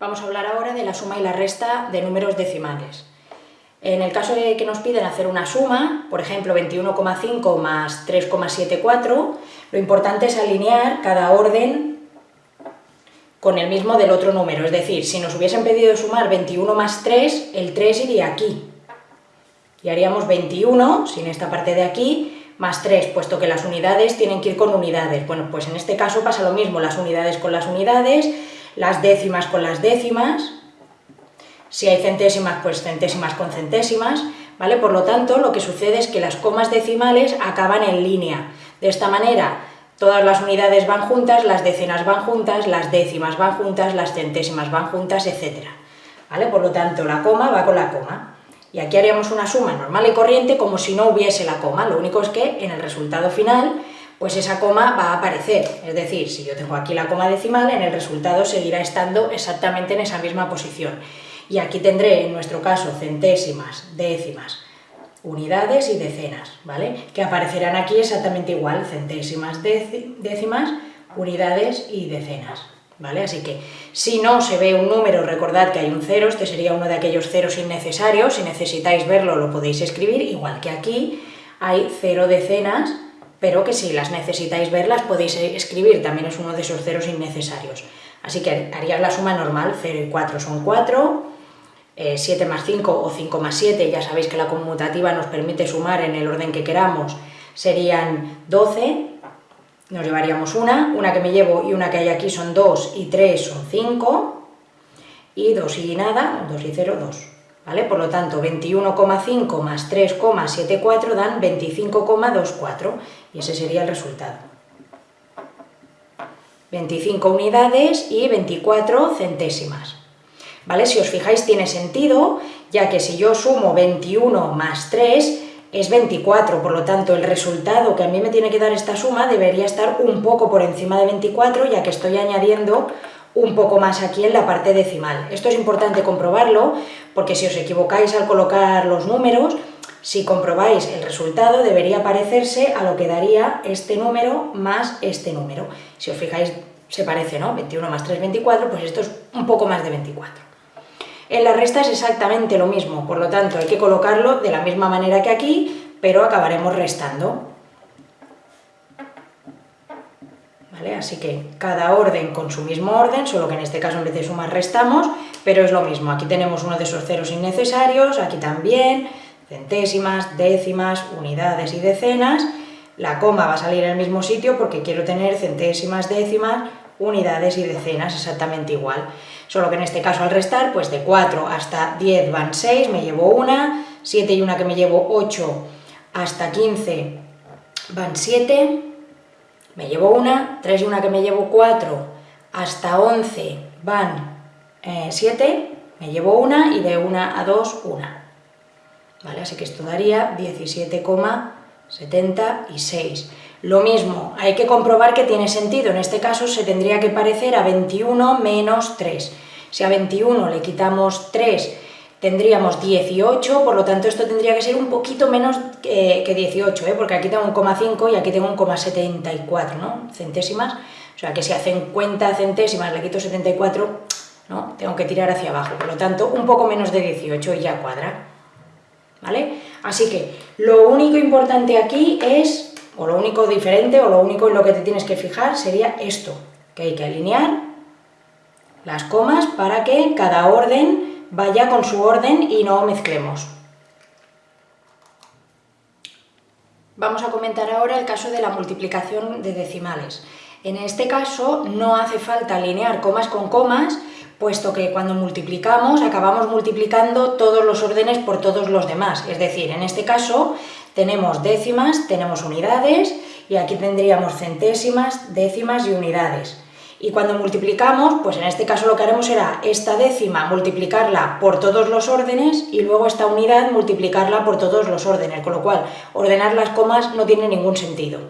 Vamos a hablar ahora de la suma y la resta de números decimales. En el caso de que nos piden hacer una suma, por ejemplo 21,5 más 3,74, lo importante es alinear cada orden con el mismo del otro número. Es decir, si nos hubiesen pedido sumar 21 más 3, el 3 iría aquí. Y haríamos 21, sin esta parte de aquí, más 3, puesto que las unidades tienen que ir con unidades. Bueno, pues en este caso pasa lo mismo, las unidades con las unidades, las décimas con las décimas, si hay centésimas, pues centésimas con centésimas, ¿vale? Por lo tanto, lo que sucede es que las comas decimales acaban en línea. De esta manera, todas las unidades van juntas, las decenas van juntas, las décimas van juntas, las centésimas van juntas, etc. ¿Vale? Por lo tanto, la coma va con la coma. Y aquí haríamos una suma normal y corriente como si no hubiese la coma, lo único es que en el resultado final pues esa coma va a aparecer. Es decir, si yo tengo aquí la coma decimal, en el resultado seguirá estando exactamente en esa misma posición. Y aquí tendré, en nuestro caso, centésimas, décimas, unidades y decenas, ¿vale? Que aparecerán aquí exactamente igual, centésimas, décimas, unidades y decenas, ¿vale? Así que, si no se ve un número, recordad que hay un cero, este sería uno de aquellos ceros innecesarios, si necesitáis verlo lo podéis escribir, igual que aquí hay cero decenas, pero que si las necesitáis verlas podéis escribir, también es uno de esos ceros innecesarios. Así que harías la suma normal, 0 y 4 son 4, 7 eh, más 5 o 5 más 7, ya sabéis que la conmutativa nos permite sumar en el orden que queramos, serían 12, nos llevaríamos una, una que me llevo y una que hay aquí son 2 y 3 son 5, y 2 y nada, 2 y 0, 2. ¿Vale? Por lo tanto, 21,5 más 3,74 dan 25,24 y ese sería el resultado. 25 unidades y 24 centésimas. ¿Vale? Si os fijáis tiene sentido, ya que si yo sumo 21 más 3 es 24, por lo tanto el resultado que a mí me tiene que dar esta suma debería estar un poco por encima de 24, ya que estoy añadiendo un poco más aquí en la parte decimal. Esto es importante comprobarlo, porque si os equivocáis al colocar los números, si comprobáis el resultado debería parecerse a lo que daría este número más este número. Si os fijáis, se parece, ¿no? 21 más 3, 24, pues esto es un poco más de 24. En la resta es exactamente lo mismo, por lo tanto hay que colocarlo de la misma manera que aquí, pero acabaremos restando. Así que cada orden con su mismo orden, solo que en este caso en vez de sumar restamos, pero es lo mismo. Aquí tenemos uno de esos ceros innecesarios, aquí también, centésimas, décimas, unidades y decenas. La coma va a salir el mismo sitio porque quiero tener centésimas, décimas, unidades y decenas exactamente igual. Solo que en este caso al restar, pues de 4 hasta 10 van 6, me llevo una, 7 y una que me llevo 8 hasta 15 van 7, me llevo una, 3 y una que me llevo 4, hasta 11 van 7, eh, me llevo una y de 1 a 2, una. ¿Vale? Así que esto daría 17,76. Lo mismo, hay que comprobar que tiene sentido, en este caso se tendría que parecer a 21 menos 3. Si a 21 le quitamos 3 tendríamos 18, por lo tanto esto tendría que ser un poquito menos que, 18, ¿eh? porque aquí tengo un 0,5 y aquí tengo un 0,74 ¿no? centésimas, o sea que si a 50 centésimas le quito 74, ¿no? tengo que tirar hacia abajo, por lo tanto un poco menos de 18 y ya cuadra. ¿Vale? Así que lo único importante aquí es, o lo único diferente, o lo único en lo que te tienes que fijar sería esto, que hay que alinear las comas para que cada orden vaya con su orden y no mezclemos. Vamos a comentar ahora el caso de la multiplicación de decimales. En este caso no hace falta alinear comas con comas, puesto que cuando multiplicamos acabamos multiplicando todos los órdenes por todos los demás. Es decir, en este caso tenemos décimas, tenemos unidades y aquí tendríamos centésimas, décimas y unidades. Y cuando multiplicamos, pues en este caso lo que haremos será esta décima multiplicarla por todos los órdenes y luego esta unidad multiplicarla por todos los órdenes, con lo cual ordenar las comas no tiene ningún sentido.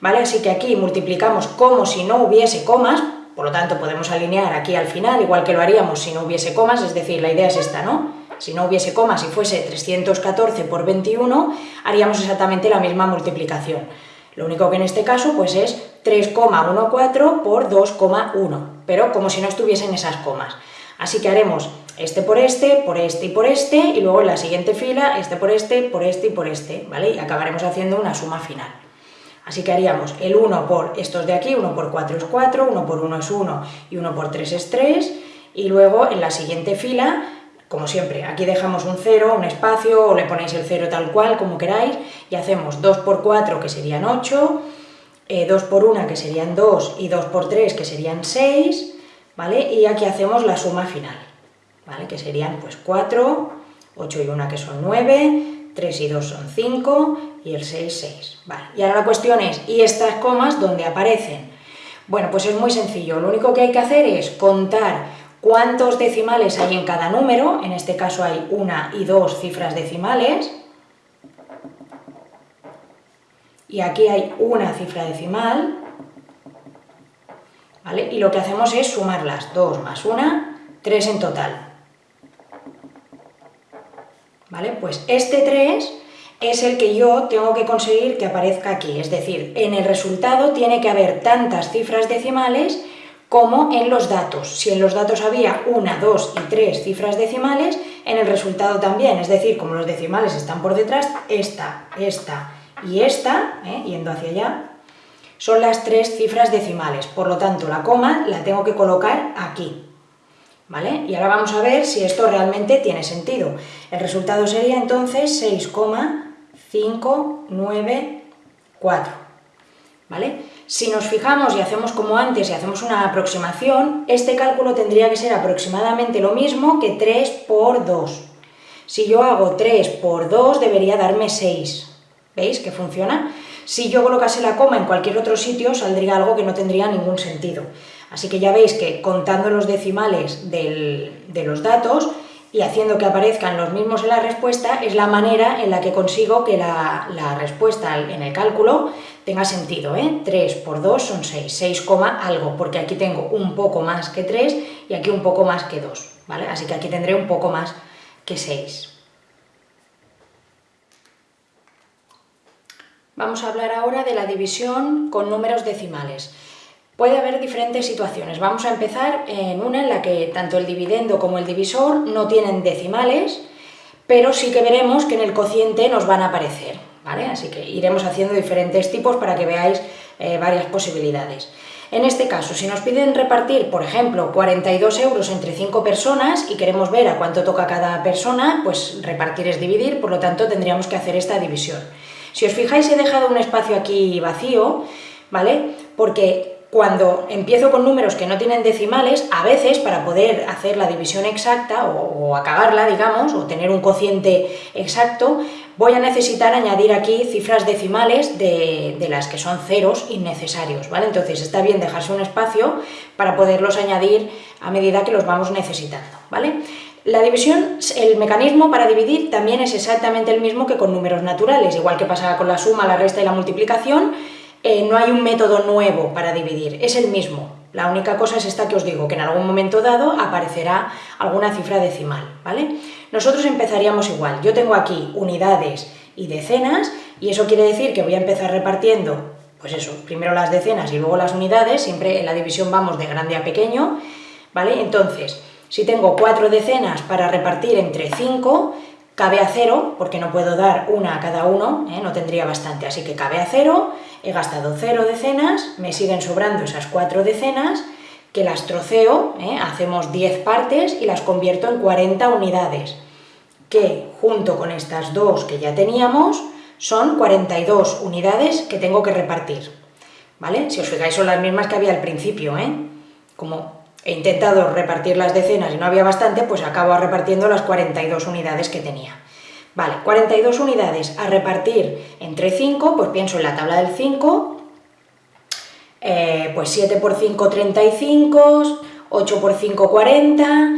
¿Vale? Así que aquí multiplicamos como si no hubiese comas, por lo tanto podemos alinear aquí al final, igual que lo haríamos si no hubiese comas, es decir, la idea es esta, ¿no? Si no hubiese comas y fuese 314 por 21, haríamos exactamente la misma multiplicación. Lo único que en este caso pues es 3,14 por 2,1, pero como si no estuviesen esas comas. Así que haremos este por este, por este y por este, y luego en la siguiente fila, este por este, por este y por este, ¿vale? Y acabaremos haciendo una suma final. Así que haríamos el 1 por estos de aquí, 1 por 4 es 4, 1 por 1 es 1 y 1 por 3 es 3, y luego en la siguiente fila, como siempre, aquí dejamos un 0, un espacio, o le ponéis el 0 tal cual, como queráis, y hacemos 2 por 4, que serían 8, 2 por 1, que serían 2, y 2 por 3, que serían 6, ¿vale? Y aquí hacemos la suma final, ¿vale? Que serían pues 4, 8 y 1 que son 9, 3 y 2 son 5, y el 6, 6. Vale. Y ahora la cuestión es, ¿y estas comas dónde aparecen? Bueno, pues es muy sencillo, lo único que hay que hacer es contar cuántos decimales hay en cada número, en este caso hay una y dos cifras decimales, y aquí hay una cifra decimal, ¿vale? Y lo que hacemos es sumarlas, 2 más 1, 3 en total. ¿Vale? Pues este 3 es el que yo tengo que conseguir que aparezca aquí, es decir, en el resultado tiene que haber tantas cifras decimales como en los datos. Si en los datos había una, dos y tres cifras decimales, en el resultado también, es decir, como los decimales están por detrás, esta, esta y esta, ¿eh? yendo hacia allá, son las tres cifras decimales, por lo tanto la coma la tengo que colocar aquí. ¿Vale? Y ahora vamos a ver si esto realmente tiene sentido. El resultado sería entonces 6,594. ¿Vale? Si nos fijamos y hacemos como antes y hacemos una aproximación, este cálculo tendría que ser aproximadamente lo mismo que 3 por 2. Si yo hago 3 por 2 debería darme 6. ¿Veis que funciona? Si yo colocase la coma en cualquier otro sitio saldría algo que no tendría ningún sentido. Así que ya veis que contando los decimales de los datos y haciendo que aparezcan los mismos en la respuesta es la manera en la que consigo que la, respuesta en el cálculo tenga sentido. ¿eh? 3 por 2 son 6, 6, algo, porque aquí tengo un poco más que 3 y aquí un poco más que 2. ¿vale? Así que aquí tendré un poco más que 6. Vamos a hablar ahora de la división con números decimales. Puede haber diferentes situaciones. Vamos a empezar en una en la que tanto el dividendo como el divisor no tienen decimales, pero sí que veremos que en el cociente nos van a aparecer. Así que iremos haciendo diferentes tipos para que veáis eh, varias posibilidades. En este caso, si nos piden repartir, por ejemplo, 42 euros entre 5 personas y queremos ver a cuánto toca cada persona, pues repartir es dividir, por lo tanto tendríamos que hacer esta división. Si os fijáis he dejado un espacio aquí vacío, ¿vale? Porque cuando empiezo con números que no tienen decimales, a veces para poder hacer la división exacta o, acabarla, digamos, o tener un cociente exacto, voy a necesitar añadir aquí cifras decimales de, las que son ceros innecesarios, ¿vale? Entonces está bien dejarse un espacio para poderlos añadir a medida que los vamos necesitando, ¿vale? La división, el mecanismo para dividir también es exactamente el mismo que con números naturales, igual que pasa con la suma, la resta y la multiplicación, eh, no hay un método nuevo para dividir, es el mismo. La única cosa es esta que os digo, que en algún momento dado aparecerá alguna cifra decimal, ¿vale? Nosotros empezaríamos igual, yo tengo aquí unidades y decenas, y eso quiere decir que voy a empezar repartiendo, pues eso, primero las decenas y luego las unidades, siempre en la división vamos de grande a pequeño, ¿vale? Entonces, si tengo cuatro decenas para repartir entre 5, cabe a cero, porque no puedo dar una a cada uno, ¿eh? no tendría bastante, así que cabe a cero, he gastado cero decenas, me siguen sobrando esas cuatro decenas, que las troceo, ¿eh? hacemos 10 partes y las convierto en 40 unidades, que junto con estas dos que ya teníamos, son 42 unidades que tengo que repartir. ¿Vale? Si os fijáis son las mismas que había al principio, ¿eh? Como he intentado repartir las decenas y no había bastante, pues acabo repartiendo las 42 unidades que tenía. Vale, 42 unidades a repartir entre 5, pues pienso en la tabla del 5, eh, pues 7 por 5, 35, 8 por 5, 40,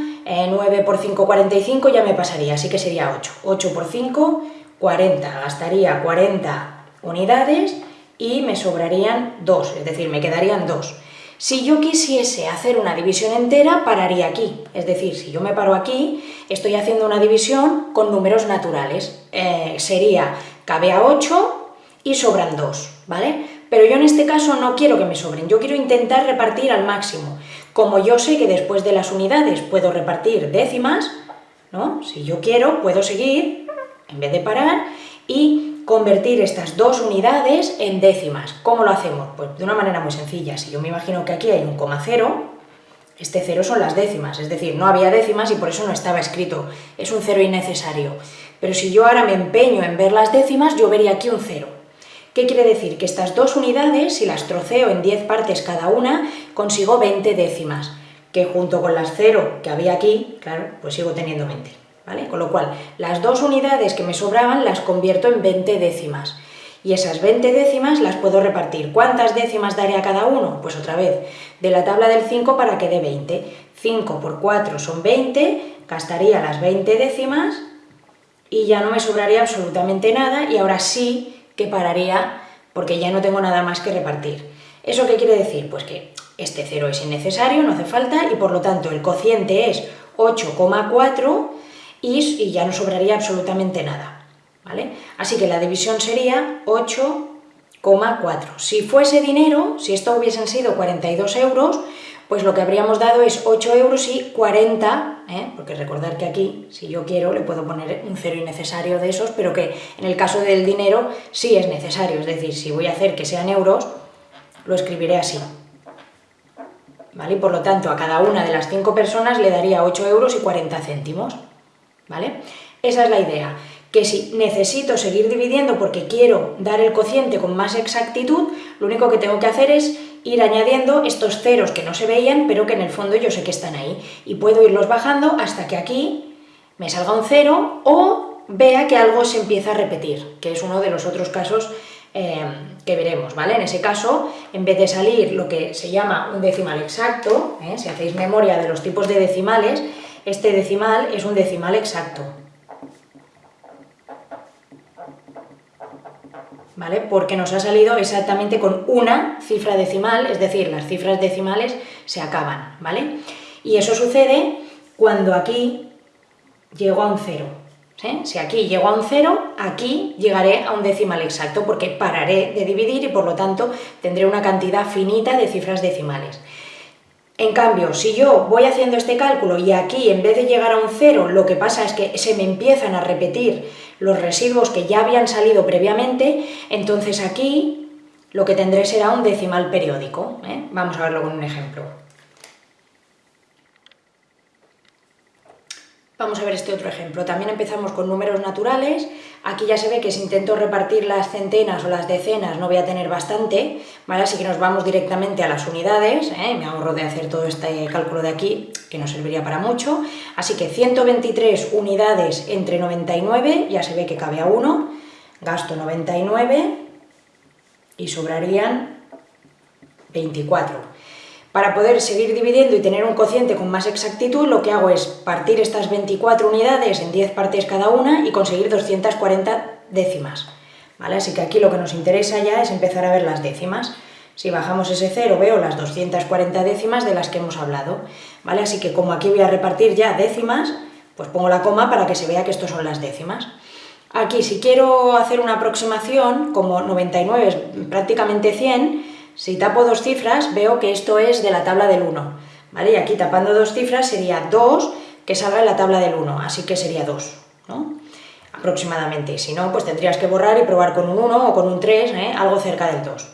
9 por 5, 45, ya me pasaría, así que sería 8. 8 por 5, 40, gastaría 40 unidades y me sobrarían 2, es decir, me quedarían 2. Si yo quisiese hacer una división entera, pararía aquí. Es decir, si yo me paro aquí, estoy haciendo una división con números naturales. Eh, sería, cabe a 8 y sobran 2, ¿vale? Pero yo en este caso no quiero que me sobren, yo quiero intentar repartir al máximo. Como yo sé que después de las unidades puedo repartir décimas, ¿no? Si yo quiero, puedo seguir, en vez de parar, y convertir estas dos unidades en décimas. ¿Cómo lo hacemos? Pues de una manera muy sencilla. Si yo me imagino que aquí hay un coma cero, este cero son las décimas, es decir, no había décimas y por eso no estaba escrito. Es un cero innecesario. Pero si yo ahora me empeño en ver las décimas, yo vería aquí un cero. ¿Qué quiere decir? Que estas dos unidades, si las troceo en 10 partes cada una, consigo 20 décimas, que junto con las cero que había aquí, claro, pues sigo teniendo 20. ¿vale? Con lo cual, las dos unidades que me sobraban las convierto en 20 décimas. Y esas 20 décimas las puedo repartir. ¿Cuántas décimas daré a cada uno? Pues otra vez, de la tabla del 5 para que dé 20. 5 por 4 son 20, gastaría las 20 décimas y ya no me sobraría absolutamente nada y ahora sí que pararía porque ya no tengo nada más que repartir. ¿Eso qué quiere decir? Pues que este 0 es innecesario, no hace falta y por lo tanto el cociente es 8,4 y, ya no sobraría absolutamente nada. ¿vale? Así que la división sería 8,4. Si fuese dinero, si esto hubiesen sido 42 euros, pues lo que habríamos dado es 8 euros y 40, ¿eh? porque recordar que aquí, si yo quiero, le puedo poner un cero innecesario de esos, pero que en el caso del dinero sí es necesario, es decir, si voy a hacer que sean euros, lo escribiré así. ¿Vale? Y por lo tanto, a cada una de las 5 personas le daría 8 euros y 40 céntimos. ¿vale? Esa es la idea, que si necesito seguir dividiendo porque quiero dar el cociente con más exactitud, lo único que tengo que hacer es ir añadiendo estos ceros que no se veían, pero que en el fondo yo sé que están ahí. Y puedo irlos bajando hasta que aquí me salga un cero o vea que algo se empieza a repetir, que es uno de los otros casos eh, que veremos, ¿vale? En ese caso, en vez de salir lo que se llama un decimal exacto, ¿eh? si hacéis memoria de los tipos de decimales, este decimal es un decimal exacto. ¿Vale? Porque nos ha salido exactamente con una cifra decimal, es decir, las cifras decimales se acaban, ¿vale? Y eso sucede cuando aquí llego a un cero. Si aquí llego a un cero, aquí llegaré a un decimal exacto, porque pararé de dividir y por lo tanto tendré una cantidad finita de cifras decimales. En cambio, si yo voy haciendo este cálculo y aquí en vez de llegar a un cero, lo que pasa es que se me empiezan a repetir los residuos que ya habían salido previamente, entonces aquí lo que tendré será un decimal periódico. ¿eh? Vamos a verlo con un ejemplo. Vamos a ver este otro ejemplo. También empezamos con números naturales. Aquí ya se ve que si intento repartir las centenas o las decenas no voy a tener bastante, ¿vale? Así que nos vamos directamente a las unidades, ¿eh? me ahorro de hacer todo este cálculo de aquí, que no serviría para mucho. Así que 123 unidades entre 99, ya se ve que cabe a 1, gasto 99 y sobrarían 24. Para poder seguir dividiendo y tener un cociente con más exactitud, lo que hago es partir estas 24 unidades en 10 partes cada una y conseguir 240 décimas. ¿vale? Así que aquí lo que nos interesa ya es empezar a ver las décimas. Si bajamos ese cero veo las 240 décimas de las que hemos hablado. ¿vale? Así que como aquí voy a repartir ya décimas, pues pongo la coma para que se vea que estos son las décimas. Aquí si quiero hacer una aproximación, como 99 es prácticamente 100, si tapo dos cifras, veo que esto es de la tabla del 1, ¿vale? Y aquí tapando dos cifras sería 2, que salga en la tabla del 1, así que sería 2, ¿no? Aproximadamente. Si no, pues tendrías que borrar y probar con un 1 o con un 3, ¿eh? algo cerca del 2.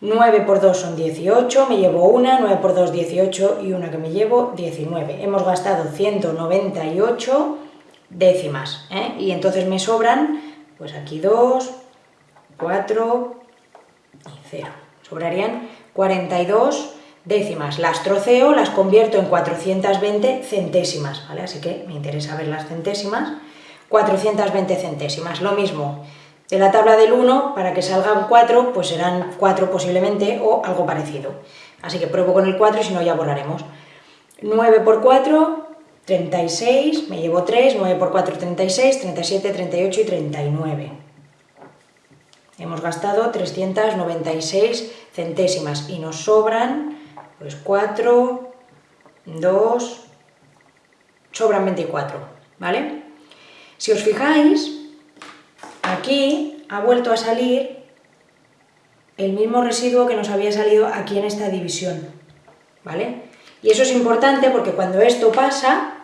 9 por 2 son 18, me llevo una, 9 por 2 18 y una que me llevo 19. Hemos gastado 198 décimas, ¿eh? y entonces me sobran, pues aquí 2, 4 y 0 sobrarían 42 décimas. Las troceo, las convierto en 420 centésimas, ¿vale? Así que me interesa ver las centésimas. 420 centésimas, lo mismo. De la tabla del 1, para que salgan 4, pues serán 4 posiblemente o algo parecido. Así que pruebo con el 4 y si no ya borraremos. 9 por 4, 36, me llevo 3, 9 por 4, 36, 37, 38 y 39 hemos gastado 396 centésimas y nos sobran pues 4, 2, sobran 24, ¿vale? Si os fijáis, aquí ha vuelto a salir el mismo residuo que nos había salido aquí en esta división, ¿vale? Y eso es importante porque cuando esto pasa,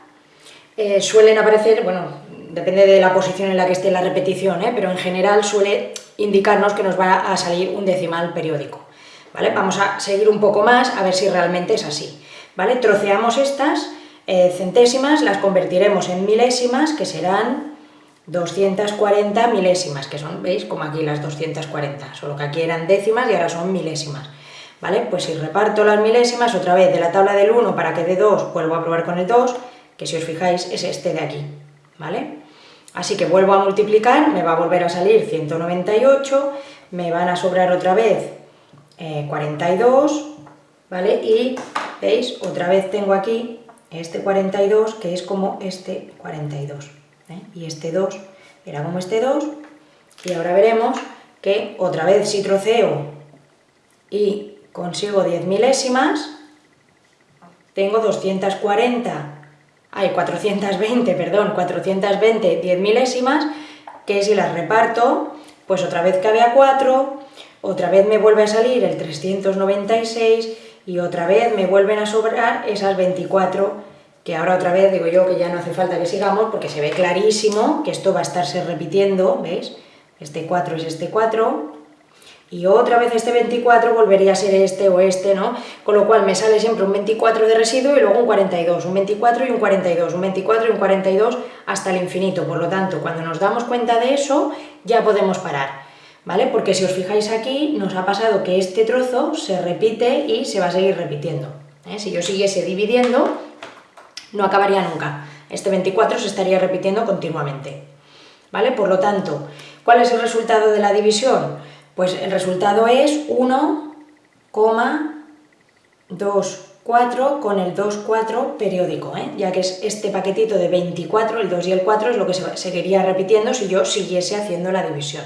eh, suelen aparecer, bueno, depende de la posición en la que esté la repetición, ¿eh? pero en general suele indicarnos que nos va a salir un decimal periódico, ¿vale? Vamos a seguir un poco más a ver si realmente es así, ¿vale? Troceamos estas eh, centésimas, las convertiremos en milésimas, que serán 240 milésimas, que son, ¿veis? Como aquí las 240, solo que aquí eran décimas y ahora son milésimas. ¿Vale? Pues si reparto las milésimas, otra vez de la tabla del 1 para que dé 2, vuelvo a probar con el 2, que si os fijáis es este de aquí, ¿vale? Así que vuelvo a multiplicar, me va a volver a salir 198, me van a sobrar otra vez 42, eh, ¿vale? Y, ¿veis? Otra vez tengo aquí este 42, que es como este 42. ¿eh? y este 2 era como este 2, y ahora veremos que otra vez si troceo y consigo 10 milésimas, tengo 240, hay 420, perdón, 420 10 milésimas, que si las reparto, pues otra vez cabe a 4, otra vez me vuelve a salir el 396 y otra vez me vuelven a sobrar esas 24 que ahora otra vez digo yo que ya no hace falta que sigamos porque se ve clarísimo que esto va a estarse repitiendo, ¿veis? Este 4 es este 4, y otra vez este 24 volvería a ser este o este, ¿no? Con lo cual me sale siempre un 24 de residuo y luego un 42, un 24 y un 42, un 24 y un 42 hasta el infinito. Por lo tanto, cuando nos damos cuenta de eso, ya podemos parar, ¿vale? Porque si os fijáis aquí, nos ha pasado que este trozo se repite y se va a seguir repitiendo. ¿eh? Si yo siguiese dividiendo, no acabaría nunca. Este 24 se estaría repitiendo continuamente. ¿Vale? Por lo tanto, ¿cuál es el resultado de la división? Pues el resultado es 1,24 con el 2,4 periódico, ¿eh? ya que es este paquetito de 24, el 2 y el 4 es lo que se seguiría repitiendo si yo siguiese haciendo la división.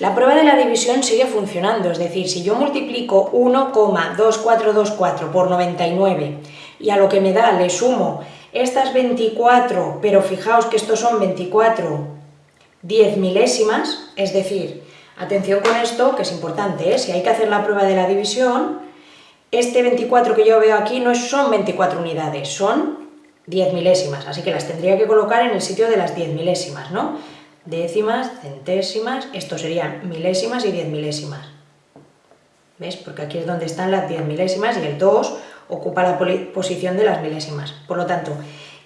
La prueba de la división sigue funcionando, es decir, si yo multiplico 1,2424 por 99 y a lo que me da le sumo estas 24, pero fijaos que estos son 24 10 milésimas, es decir, atención con esto, que es importante, ¿eh? si hay que hacer la prueba de la división, este 24 que yo veo aquí no son 24 unidades, son 10 milésimas, así que las tendría que colocar en el sitio de las 10 milésimas, ¿no? Décimas, centésimas, esto serían milésimas y 10 milésimas. ¿Ves? Porque aquí es donde están las 10 milésimas y el 2 ocupa la posición de las milésimas. Por lo tanto,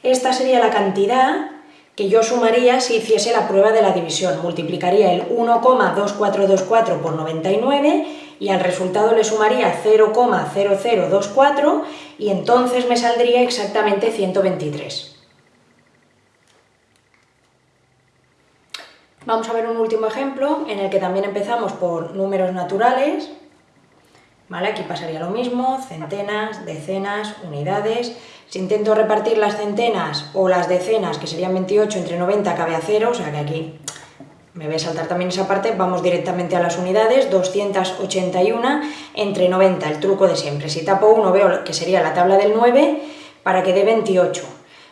esta sería la cantidad que yo sumaría si hiciese la prueba de la división. Multiplicaría el 1,2424 por 99 y al resultado le sumaría 0,0024 y entonces me saldría exactamente 123. Vamos a ver un último ejemplo en el que también empezamos por números naturales, Aquí pasaría lo mismo, centenas, decenas, unidades. Si intento repartir las centenas o las decenas, que serían 28 entre 90, cabe a 0, o sea que aquí me voy a saltar también esa parte, vamos directamente a las unidades, 281 entre 90, el truco de siempre. Si tapo 1 veo que sería la tabla del 9 para que dé 28,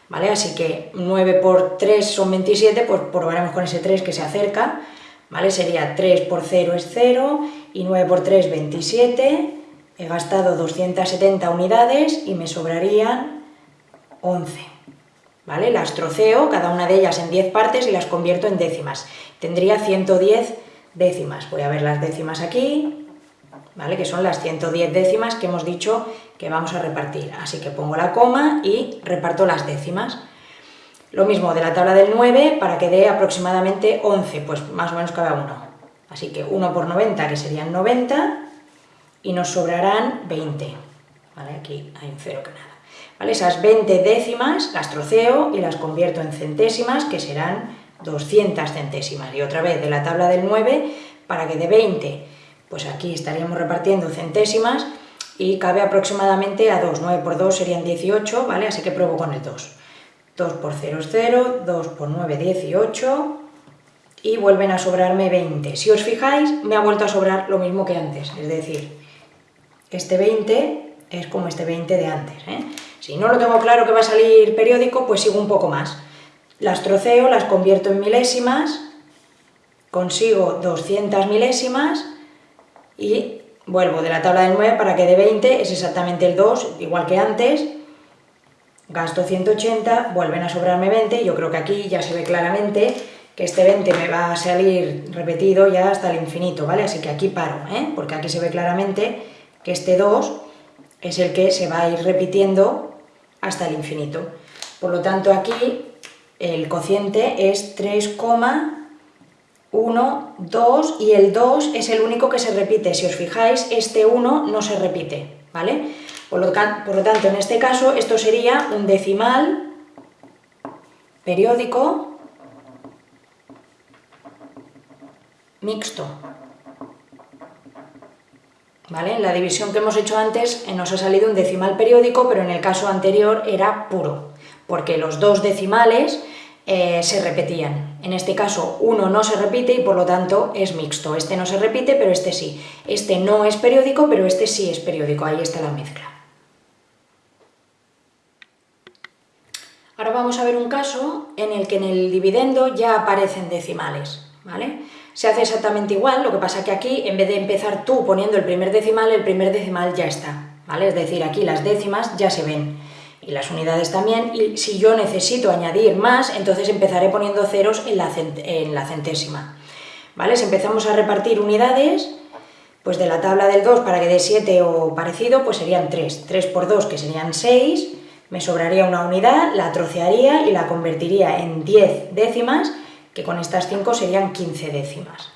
¿vale? Así que 9 por 3 son 27, pues probaremos con ese 3 que se acerca, ¿vale? Sería 3 por 0 es 0 y 9 por 3 27, he gastado 270 unidades y me sobrarían 11. ¿Vale? Las troceo, cada una de ellas en 10 partes y las convierto en décimas. Tendría 110 décimas. Voy a ver las décimas aquí, ¿vale? que son las 110 décimas que hemos dicho que vamos a repartir. Así que pongo la coma y reparto las décimas. Lo mismo de la tabla del 9 para que dé aproximadamente 11, pues más o menos cada uno. Así que 1 por 90, que serían 90, y nos sobrarán 20. ¿Vale? Aquí hay un cero que nada. ¿Vale? Esas 20 décimas las troceo y las convierto en centésimas, que serán 200 centésimas. Y otra vez de la tabla del 9, para que de 20, pues aquí estaríamos repartiendo centésimas y cabe aproximadamente a 2. 9 por 2 serían 18, ¿vale? Así que pruebo con el 2. 2 por 0 es 0, 2 por 9, 18, y vuelven a sobrarme 20. Si os fijáis, me ha vuelto a sobrar lo mismo que antes, es decir, este 20 es como este 20 de antes. ¿eh? Si no lo tengo claro que va a salir periódico, pues sigo un poco más. Las troceo, las convierto en milésimas, consigo 200 milésimas, y vuelvo de la tabla del 9 para que de 20 es exactamente el 2, igual que antes, gasto 180, vuelven a sobrarme 20, yo creo que aquí ya se ve claramente que este 20 me va a salir repetido ya hasta el infinito, ¿vale? Así que aquí paro, ¿eh? porque aquí se ve claramente que este 2 es el que se va a ir repitiendo hasta el infinito. Por lo tanto, aquí el cociente es 3,12 y el 2 es el único que se repite. Si os fijáis, este 1 no se repite, ¿vale? Por lo tanto, en este caso, esto sería un decimal periódico mixto. ¿Vale? En la división que hemos hecho antes eh, nos ha salido un decimal periódico, pero en el caso anterior era puro, porque los dos decimales eh, se repetían. En este caso uno no se repite y por lo tanto es mixto. Este no se repite, pero este sí. Este no es periódico, pero este sí es periódico. Ahí está la mezcla. Ahora vamos a ver un caso en el que en el dividendo ya aparecen decimales. ¿vale? Se hace exactamente igual, lo que pasa que aquí, en vez de empezar tú poniendo el primer decimal, el primer decimal ya está, ¿vale? Es decir, aquí las décimas ya se ven, y las unidades también, y si yo necesito añadir más, entonces empezaré poniendo ceros en la, en la centésima, ¿vale? Si empezamos a repartir unidades, pues de la tabla del 2 para que dé 7 o parecido, pues serían 3, 3 por 2 que serían 6, me sobraría una unidad, la trocearía y la convertiría en 10 décimas, que con estas 5 serían 15 décimas.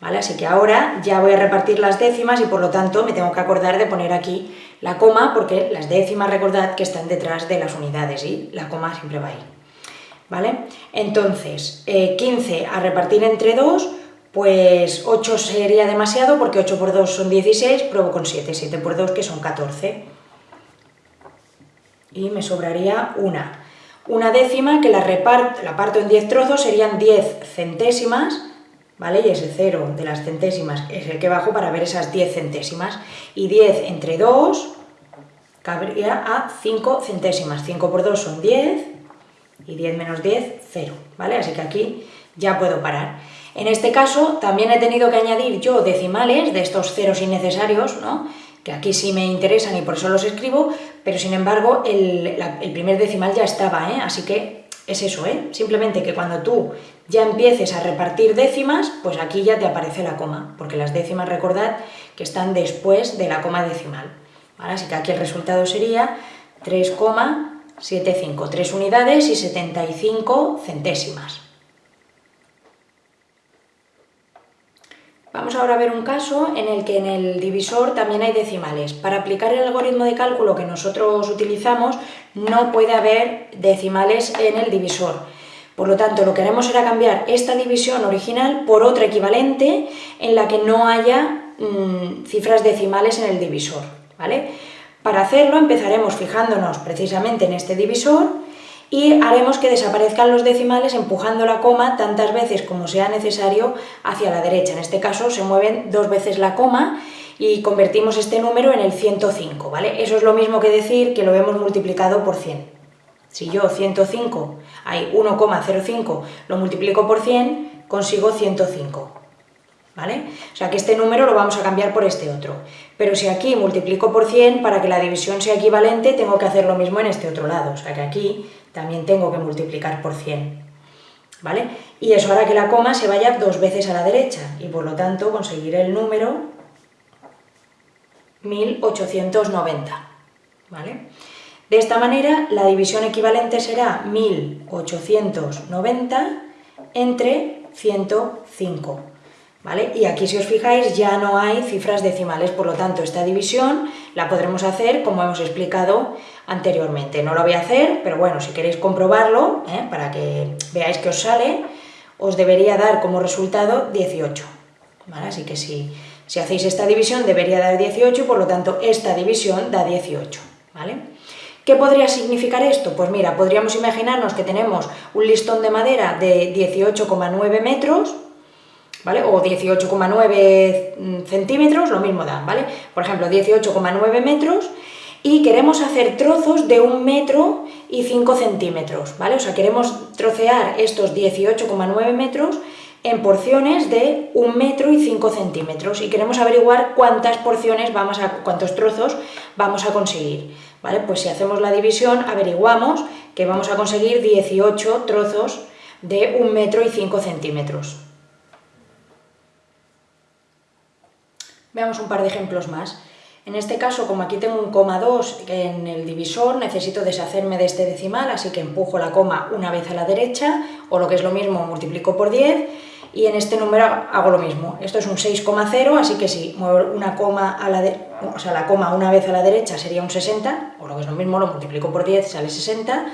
¿Vale? Así que ahora ya voy a repartir las décimas y por lo tanto me tengo que acordar de poner aquí la coma porque las décimas recordad que están detrás de las unidades y la coma siempre va ahí. ¿Vale? Entonces, 15 eh, a repartir entre 2, pues 8 sería demasiado porque 8 por 2 son 16, pruebo con 7, 7 por 2 que son 14. Y me sobraría una. Una décima que la, reparto, la parto en 10 trozos serían 10 centésimas, ¿vale? Y ese cero de las centésimas es el que bajo para ver esas 10 centésimas. Y 10 entre 2 cabría a 5 centésimas. 5 por 2 son 10 y 10 menos 10, 0, ¿vale? Así que aquí ya puedo parar. En este caso también he tenido que añadir yo decimales de estos ceros innecesarios, ¿no? que aquí sí me interesan y por eso los escribo, pero sin embargo el, primer decimal ya estaba, ¿eh? así que es eso, ¿eh? simplemente que cuando tú ya empieces a repartir décimas, pues aquí ya te aparece la coma, porque las décimas recordad que están después de la coma decimal. Así que aquí el resultado sería 3,75, 3 unidades y 75 centésimas. Vamos ahora a ver un caso en el que en el divisor también hay decimales. Para aplicar el algoritmo de cálculo que nosotros utilizamos no puede haber decimales en el divisor. Por lo tanto, lo que haremos será cambiar esta división original por otra equivalente en la que no haya mm, cifras decimales en el divisor. ¿vale? Para hacerlo empezaremos fijándonos precisamente en este divisor y haremos que desaparezcan los decimales empujando la coma tantas veces como sea necesario hacia la derecha. En este caso se mueven dos veces la coma y convertimos este número en el 105, ¿vale? Eso es lo mismo que decir que lo hemos multiplicado por 100. Si yo 105, hay 1,05, lo multiplico por 100, consigo 105. ¿Vale? O sea que este número lo vamos a cambiar por este otro. Pero si aquí multiplico por 100, para que la división sea equivalente, tengo que hacer lo mismo en este otro lado. O sea que aquí también tengo que multiplicar por 100. ¿Vale? Y eso hará que la coma se vaya dos veces a la derecha y por lo tanto conseguiré el número 1890. ¿Vale? De esta manera la división equivalente será 1890 entre 105. ¿Vale? Y aquí si os fijáis ya no hay cifras decimales, por lo tanto esta división la podremos hacer como hemos explicado anteriormente. No lo voy a hacer, pero bueno, si queréis comprobarlo, ¿eh? para que veáis que os sale, os debería dar como resultado 18. Así que si, si hacéis esta división debería dar 18, por lo tanto esta división da 18. ¿vale? ¿Qué podría significar esto? Pues mira, podríamos imaginarnos que tenemos un listón de madera de 18,9 metros, ¿vale? O 18,9 centímetros, lo mismo da, ¿vale? Por ejemplo, 18,9 metros y queremos hacer trozos de un metro y 5 centímetros, ¿vale? O sea, queremos trocear estos 18,9 metros en porciones de un metro y 5 centímetros y queremos averiguar cuántas porciones vamos a, cuántos trozos vamos a conseguir. ¿vale? Pues si hacemos la división averiguamos que vamos a conseguir 18 trozos de un metro y 5 centímetros. Veamos un par de ejemplos más. En este caso, como aquí tengo un coma 2 en el divisor, necesito deshacerme de este decimal, así que empujo la coma una vez a la derecha, o lo que es lo mismo, multiplico por 10, y en este número hago lo mismo. Esto es un 6,0, así que si muevo una coma a la o sea, la coma una vez a la derecha sería un 60, o lo que es lo mismo, lo multiplico por 10, sale 60,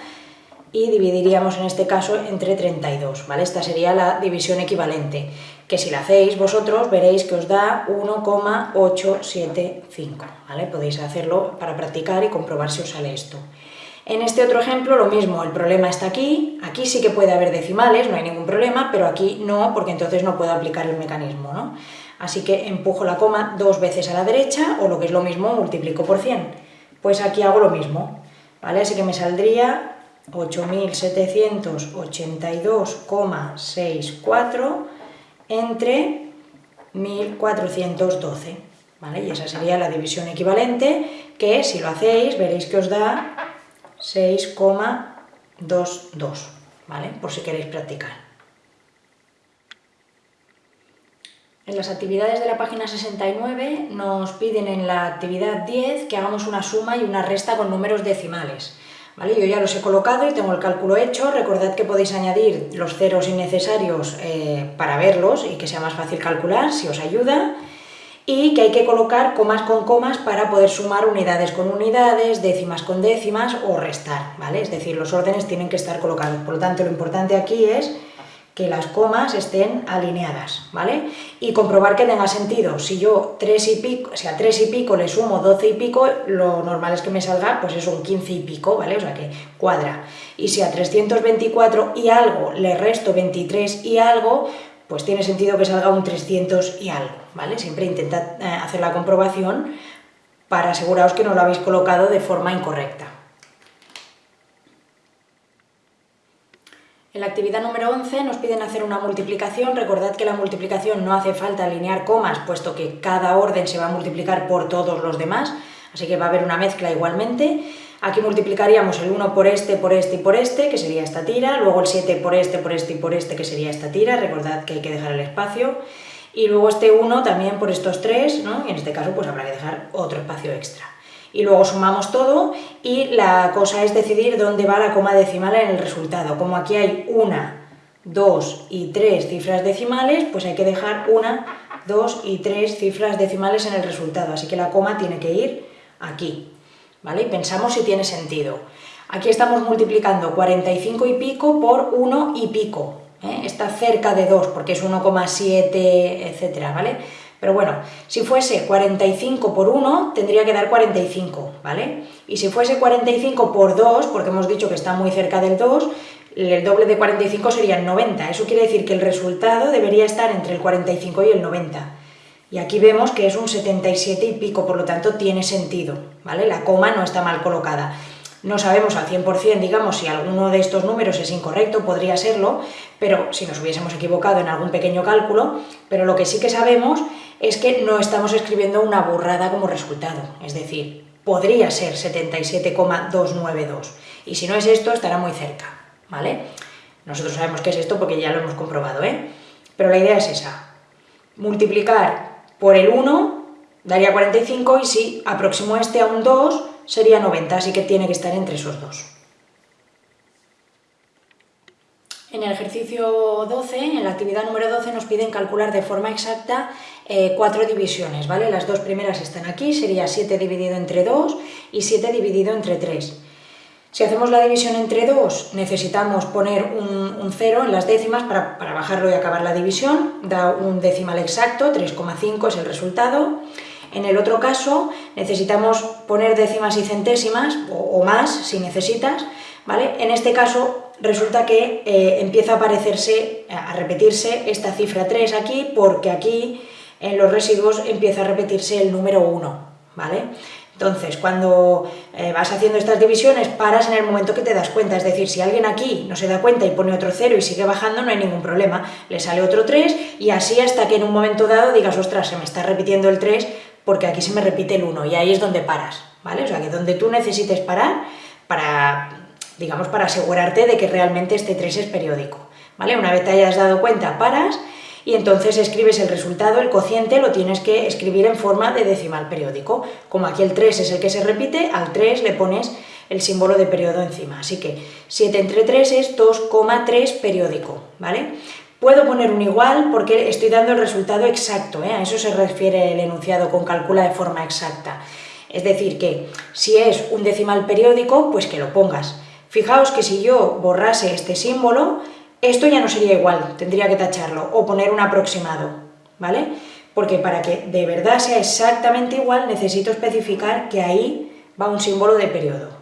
y dividiríamos en este caso entre 32, ¿vale? Esta sería la división equivalente, que si la hacéis vosotros veréis que os da 1,875, ¿vale? Podéis hacerlo para practicar y comprobar si os sale esto. En este otro ejemplo lo mismo, el problema está aquí, aquí sí que puede haber decimales, no hay ningún problema, pero aquí no, porque entonces no puedo aplicar el mecanismo, ¿no? Así que empujo la coma dos veces a la derecha, o lo que es lo mismo, multiplico por 100. Pues aquí hago lo mismo. Así que me saldría 8.782,64 entre 1.412, ¿vale? Y esa sería la división equivalente, que si lo hacéis veréis que os da 6,22, ¿vale? Por si queréis practicar. En las actividades de la página 69 nos piden en la actividad 10 que hagamos una suma y una resta con números decimales. Yo ya los he colocado y tengo el cálculo hecho. Recordad que podéis añadir los ceros innecesarios eh, para verlos y que sea más fácil calcular, si os ayuda. Y que hay que colocar comas con comas para poder sumar unidades con unidades, décimas con décimas o restar, ¿vale? Es decir, los órdenes tienen que estar colocados. Por lo tanto, lo importante aquí es que las comas estén alineadas, ¿vale? Y comprobar que tenga sentido. Si yo 3 y pico, o sea, 3 y pico le sumo 12 y pico, lo normal es que me salga, pues es un 15 y pico, ¿vale? O sea que cuadra. Y si a 324 y algo le resto 23 y algo, pues tiene sentido que salga un 300 y algo, ¿vale? Siempre intentad eh, hacer la comprobación para aseguraros que no lo habéis colocado de forma incorrecta. En la actividad número 11 nos piden hacer una multiplicación. Recordad que la multiplicación no hace falta alinear comas, puesto que cada orden se va a multiplicar por todos los demás, así que va a haber una mezcla igualmente. Aquí multiplicaríamos el 1 por este, por este y por este, que sería esta tira, luego el 7 por este, por este y por este, que sería esta tira, recordad que hay que dejar el espacio, y luego este 1 también por estos tres, ¿no? y en este caso pues habrá que dejar otro espacio extra y luego sumamos todo y la cosa es decidir dónde va la coma decimal en el resultado. Como aquí hay una, dos y tres cifras decimales, pues hay que dejar una, dos y tres cifras decimales en el resultado, así que la coma tiene que ir aquí, ¿vale? Y pensamos si tiene sentido. Aquí estamos multiplicando 45 y pico por 1 y pico, ¿eh? está cerca de 2 porque es 1,7, etcétera, ¿vale? Pero bueno, si fuese 45 por 1, tendría que dar 45, ¿vale? Y si fuese 45 por 2, porque hemos dicho que está muy cerca del 2, el doble de 45 sería 90. Eso quiere decir que el resultado debería estar entre el 45 y el 90. Y aquí vemos que es un 77 y pico, por lo tanto tiene sentido, ¿vale? La coma no está mal colocada. No sabemos al 100%, digamos, si alguno de estos números es incorrecto, podría serlo, pero si nos hubiésemos equivocado en algún pequeño cálculo, pero lo que sí que sabemos es que no estamos escribiendo una burrada como resultado, es decir, podría ser 77,292, y si no es esto, estará muy cerca, ¿vale? Nosotros sabemos que es esto porque ya lo hemos comprobado, ¿eh? Pero la idea es esa, multiplicar por el 1 daría 45 y si aproximo este a un 2 sería 90, así que tiene que estar entre esos dos. En el ejercicio 12, en la actividad número 12, nos piden calcular de forma exacta eh, cuatro divisiones, ¿vale? Las dos primeras están aquí, sería 7 dividido entre 2 y 7 dividido entre 3. Si hacemos la división entre 2, necesitamos poner un, 0 en las décimas para, para, bajarlo y acabar la división, da un decimal exacto, 3,5 es el resultado. En el otro caso, necesitamos poner décimas y centésimas, o, más si necesitas, ¿vale? En este caso resulta que eh, empieza a aparecerse, a repetirse esta cifra 3 aquí, porque aquí en los residuos empieza a repetirse el número 1, ¿vale? Entonces, cuando eh, vas haciendo estas divisiones, paras en el momento que te das cuenta, es decir, si alguien aquí no se da cuenta y pone otro 0 y sigue bajando, no hay ningún problema, le sale otro 3 y así hasta que en un momento dado digas, ostras, se me está repitiendo el 3 porque aquí se me repite el 1 y ahí es donde paras, ¿vale? O sea, que donde tú necesites parar para, digamos, para asegurarte de que realmente este 3 es periódico, ¿vale? Una vez te hayas dado cuenta, paras y entonces escribes el resultado, el cociente lo tienes que escribir en forma de decimal periódico. Como aquí el 3 es el que se repite, al 3 le pones el símbolo de periodo encima. Así que 7 entre 3 es 2,3 periódico, ¿vale? Puedo poner un igual porque estoy dando el resultado exacto, ¿eh? a eso se refiere el enunciado con calcula de forma exacta. Es decir, que si es un decimal periódico, pues que lo pongas. Fijaos que si yo borrase este símbolo, esto ya no sería igual, tendría que tacharlo o poner un aproximado, ¿vale? Porque para que de verdad sea exactamente igual necesito especificar que ahí va un símbolo de periodo.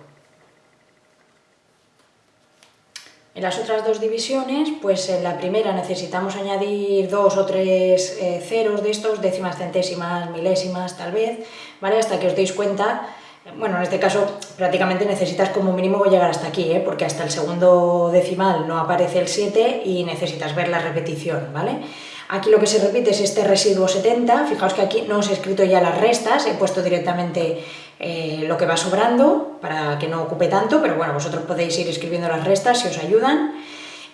En las otras dos divisiones, pues en la primera necesitamos añadir dos o tres eh, ceros de estos, décimas, centésimas, milésimas tal vez, ¿vale? Hasta que os deis cuenta bueno, en este caso prácticamente necesitas como mínimo llegar hasta aquí, ¿eh? porque hasta el segundo decimal no aparece el 7 y necesitas ver la repetición, ¿vale? Aquí lo que se repite es este residuo 70, fijaos que aquí no os he escrito ya las restas, he puesto directamente eh, lo que va sobrando para que no ocupe tanto, pero bueno, vosotros podéis ir escribiendo las restas si os ayudan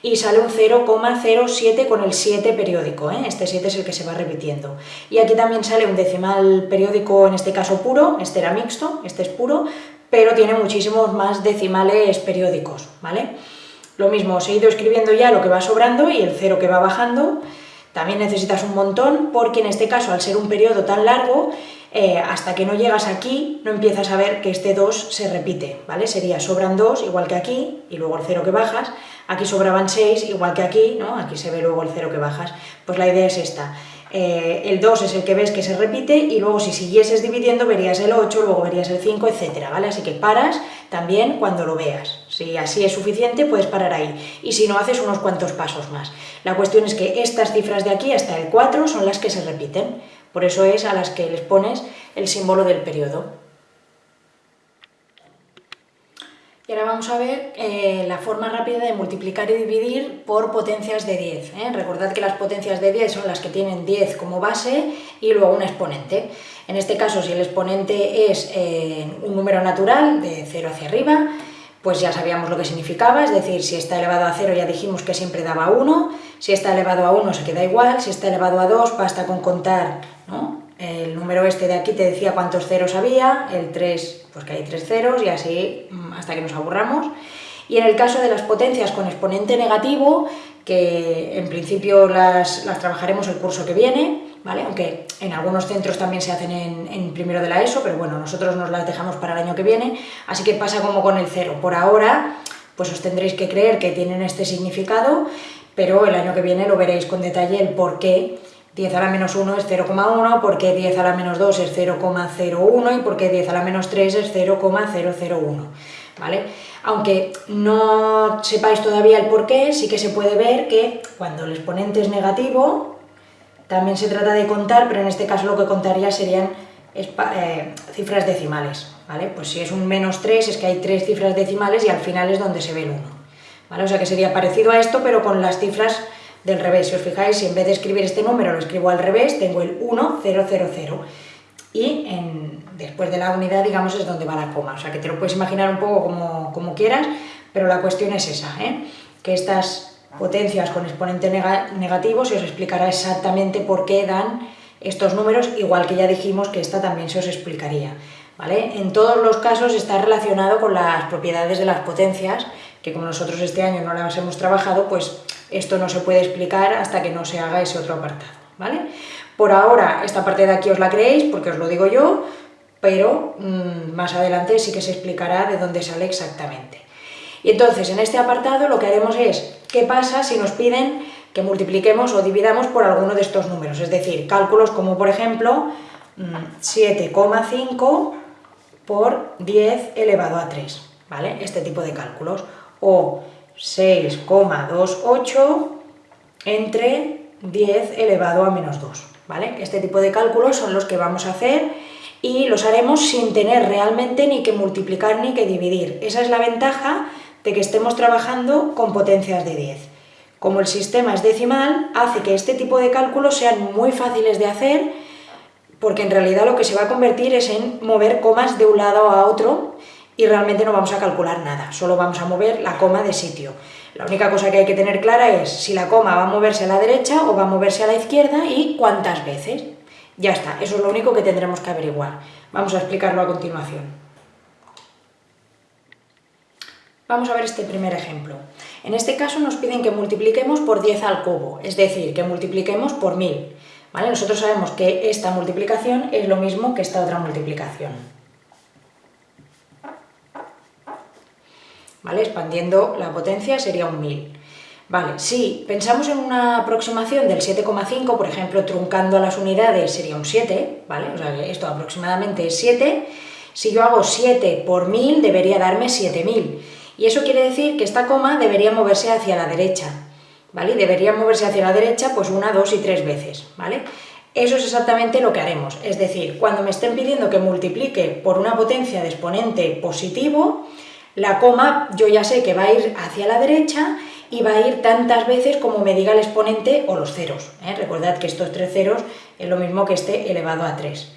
y sale un 0,07 con el 7 periódico, ¿eh? este 7 es el que se va repitiendo. Y aquí también sale un decimal periódico, en este caso puro, este era mixto, este es puro, pero tiene muchísimos más decimales periódicos, ¿vale? Lo mismo, os he ido escribiendo ya lo que va sobrando y el 0 que va bajando, también necesitas un montón, porque en este caso, al ser un periodo tan largo, eh, hasta que no llegas aquí, no empiezas a ver que este 2 se repite, ¿vale? Sería sobran 2, igual que aquí, y luego el 0 que bajas, aquí sobraban 6, igual que aquí, ¿no? Aquí se ve luego el 0 que bajas. Pues la idea es esta. Eh, el 2 es el que ves que se repite y luego si siguieses dividiendo verías el 8, luego verías el 5, etcétera, ¿vale? Así que paras también cuando lo veas. Si así es suficiente, puedes parar ahí. Y si no, haces unos cuantos pasos más. La cuestión es que estas cifras de aquí hasta el 4 son las que se repiten. Por eso es a las que les pones el símbolo del periodo. Y ahora vamos a ver eh, la forma rápida de multiplicar y dividir por potencias de 10. ¿eh? Recordad que las potencias de 10 son las que tienen 10 como base y luego un exponente. En este caso, si el exponente es eh, un número natural de 0 hacia arriba, pues ya sabíamos lo que significaba, es decir, si está elevado a 0 ya dijimos que siempre daba 1, si está elevado a 1 se queda igual, si está elevado a 2 basta con contar el número este de aquí te decía cuántos ceros había, el 3, pues que hay 3 ceros y así mm, hasta que nos aburramos. Y en el caso de las potencias con exponente negativo, que en principio las, las trabajaremos el curso que viene, ¿vale? aunque en algunos centros también se hacen en, en, primero de la ESO, pero bueno, nosotros nos las dejamos para el año que viene, así que pasa como con el cero. Por ahora, pues os tendréis que creer que tienen este significado, pero el año que viene lo veréis con detalle el por qué 10 a la menos 1 es 0,1, porque 10 a la menos 2 es 0,01 y porque 10 a la menos 3 es 0,001, ¿vale? Aunque no sepáis todavía el por qué, sí que se puede ver que cuando el exponente es negativo, también se trata de contar, pero en este caso lo que contaría serían eh, cifras decimales, ¿vale? Pues si es un menos 3 es que hay tres cifras decimales y al final es donde se ve el 1, O sea que sería parecido a esto, pero con las cifras del revés. Si os fijáis, si en vez de escribir este número lo escribo al revés, tengo el 1, 0, 0, 0. Y después de la unidad, digamos, es donde va la coma. O sea, que te lo puedes imaginar un poco como, quieras, pero la cuestión es esa, ¿eh? que estas potencias con exponente negativo se os explicará exactamente por qué dan estos números, igual que ya dijimos que esta también se os explicaría. ¿vale? En todos los casos está relacionado con las propiedades de las potencias, que como nosotros este año no las hemos trabajado, pues esto no se puede explicar hasta que no se haga ese otro apartado, ¿vale? Por ahora, esta parte de aquí os la creéis, porque os lo digo yo, pero mmm, más adelante sí que se explicará de dónde sale exactamente. Y entonces, en este apartado lo que haremos es, ¿qué pasa si nos piden que multipliquemos o dividamos por alguno de estos números? Es decir, cálculos como, por ejemplo, 7,5 por 10 elevado a 3, ¿vale? Este tipo de cálculos. O 6,28 entre 10 elevado a menos 2, ¿vale? Este tipo de cálculos son los que vamos a hacer y los haremos sin tener realmente ni que multiplicar ni que dividir. Esa es la ventaja de que estemos trabajando con potencias de 10. Como el sistema es decimal, hace que este tipo de cálculos sean muy fáciles de hacer, porque en realidad lo que se va a convertir es en mover comas de un lado a otro y realmente no vamos a calcular nada, solo vamos a mover la coma de sitio. La única cosa que hay que tener clara es si la coma va a moverse a la derecha o va a moverse a la izquierda y cuántas veces. Ya está, eso es lo único que tendremos que averiguar. Vamos a explicarlo a continuación. Vamos a ver este primer ejemplo. En este caso nos piden que multipliquemos por 10 al cubo, es decir, que multipliquemos por 1000. ¿vale? Nosotros sabemos que esta multiplicación es lo mismo que esta otra multiplicación. ¿Vale? Expandiendo la potencia sería un 1000. Vale, si pensamos en una aproximación del 7,5, por ejemplo, truncando a las unidades sería un 7, ¿vale? O sea, esto aproximadamente es 7. Si yo hago 7 por 1000, debería darme 7000. Y eso quiere decir que esta coma debería moverse hacia la derecha, ¿vale? Debería moverse hacia la derecha pues una, dos y tres veces, ¿vale? Eso es exactamente lo que haremos, es decir, cuando me estén pidiendo que multiplique por una potencia de exponente positivo, la coma yo ya sé que va a ir hacia la derecha y va a ir tantas veces como me diga el exponente o los ceros. ¿eh? Recordad que estos tres ceros es lo mismo que este elevado a 3.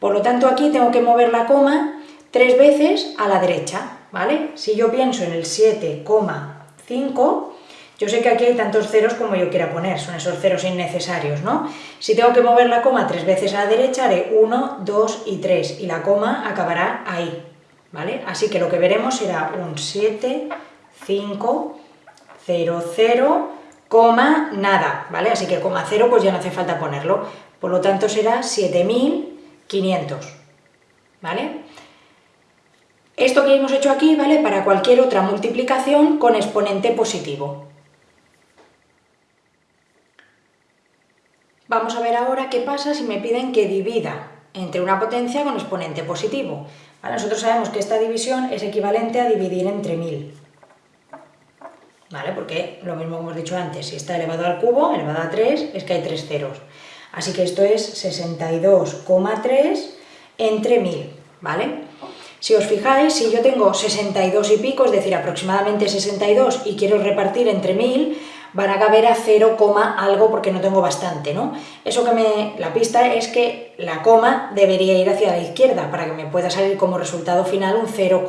Por lo tanto, aquí tengo que mover la coma tres veces a la derecha, ¿vale? Si yo pienso en el 7,5, yo sé que aquí hay tantos ceros como yo quiera poner, son esos ceros innecesarios, ¿no? Si tengo que mover la coma tres veces a la derecha, haré 1, 2 y 3, y la coma acabará ahí, ¿vale? Así que lo que veremos será un 7, 5, 0, 0, coma, nada, ¿vale? Así que coma 0 pues ya no hace falta ponerlo, por lo tanto será 7500, ¿vale? Esto que hemos hecho aquí vale para cualquier otra multiplicación con exponente positivo. Vamos a ver ahora qué pasa si me piden que divida entre una potencia con exponente positivo. Nosotros sabemos que esta división es equivalente a dividir entre 1000. ¿vale? Porque lo mismo hemos dicho antes, si está elevado al cubo, elevado a 3, es que hay tres ceros. Así que esto es 62,3 entre 1000, ¿vale? Si os fijáis, si yo tengo 62 y pico, es decir, aproximadamente 62, y quiero repartir entre 1000, van a caber a 0, algo porque no tengo bastante, ¿no? Eso que me... la pista es que la coma debería ir hacia la izquierda para que me pueda salir como resultado final un 0,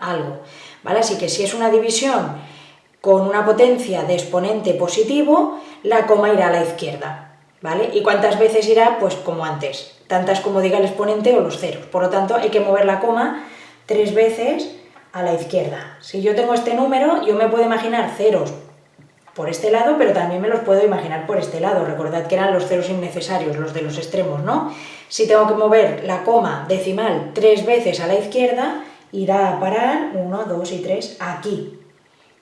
algo, ¿vale? Así que si es una división con una potencia de exponente positivo, la coma irá a la izquierda, ¿vale? ¿Y cuántas veces irá? Pues como antes, tantas como diga el exponente o los ceros. Por lo tanto, hay que mover la coma tres veces a la izquierda. Si yo tengo este número, yo me puedo imaginar ceros por este lado, pero también me los puedo imaginar por este lado. Recordad que eran los ceros innecesarios, los de los extremos, ¿no? Si tengo que mover la coma decimal tres veces a la izquierda, irá a parar 1, 2 y 3 aquí,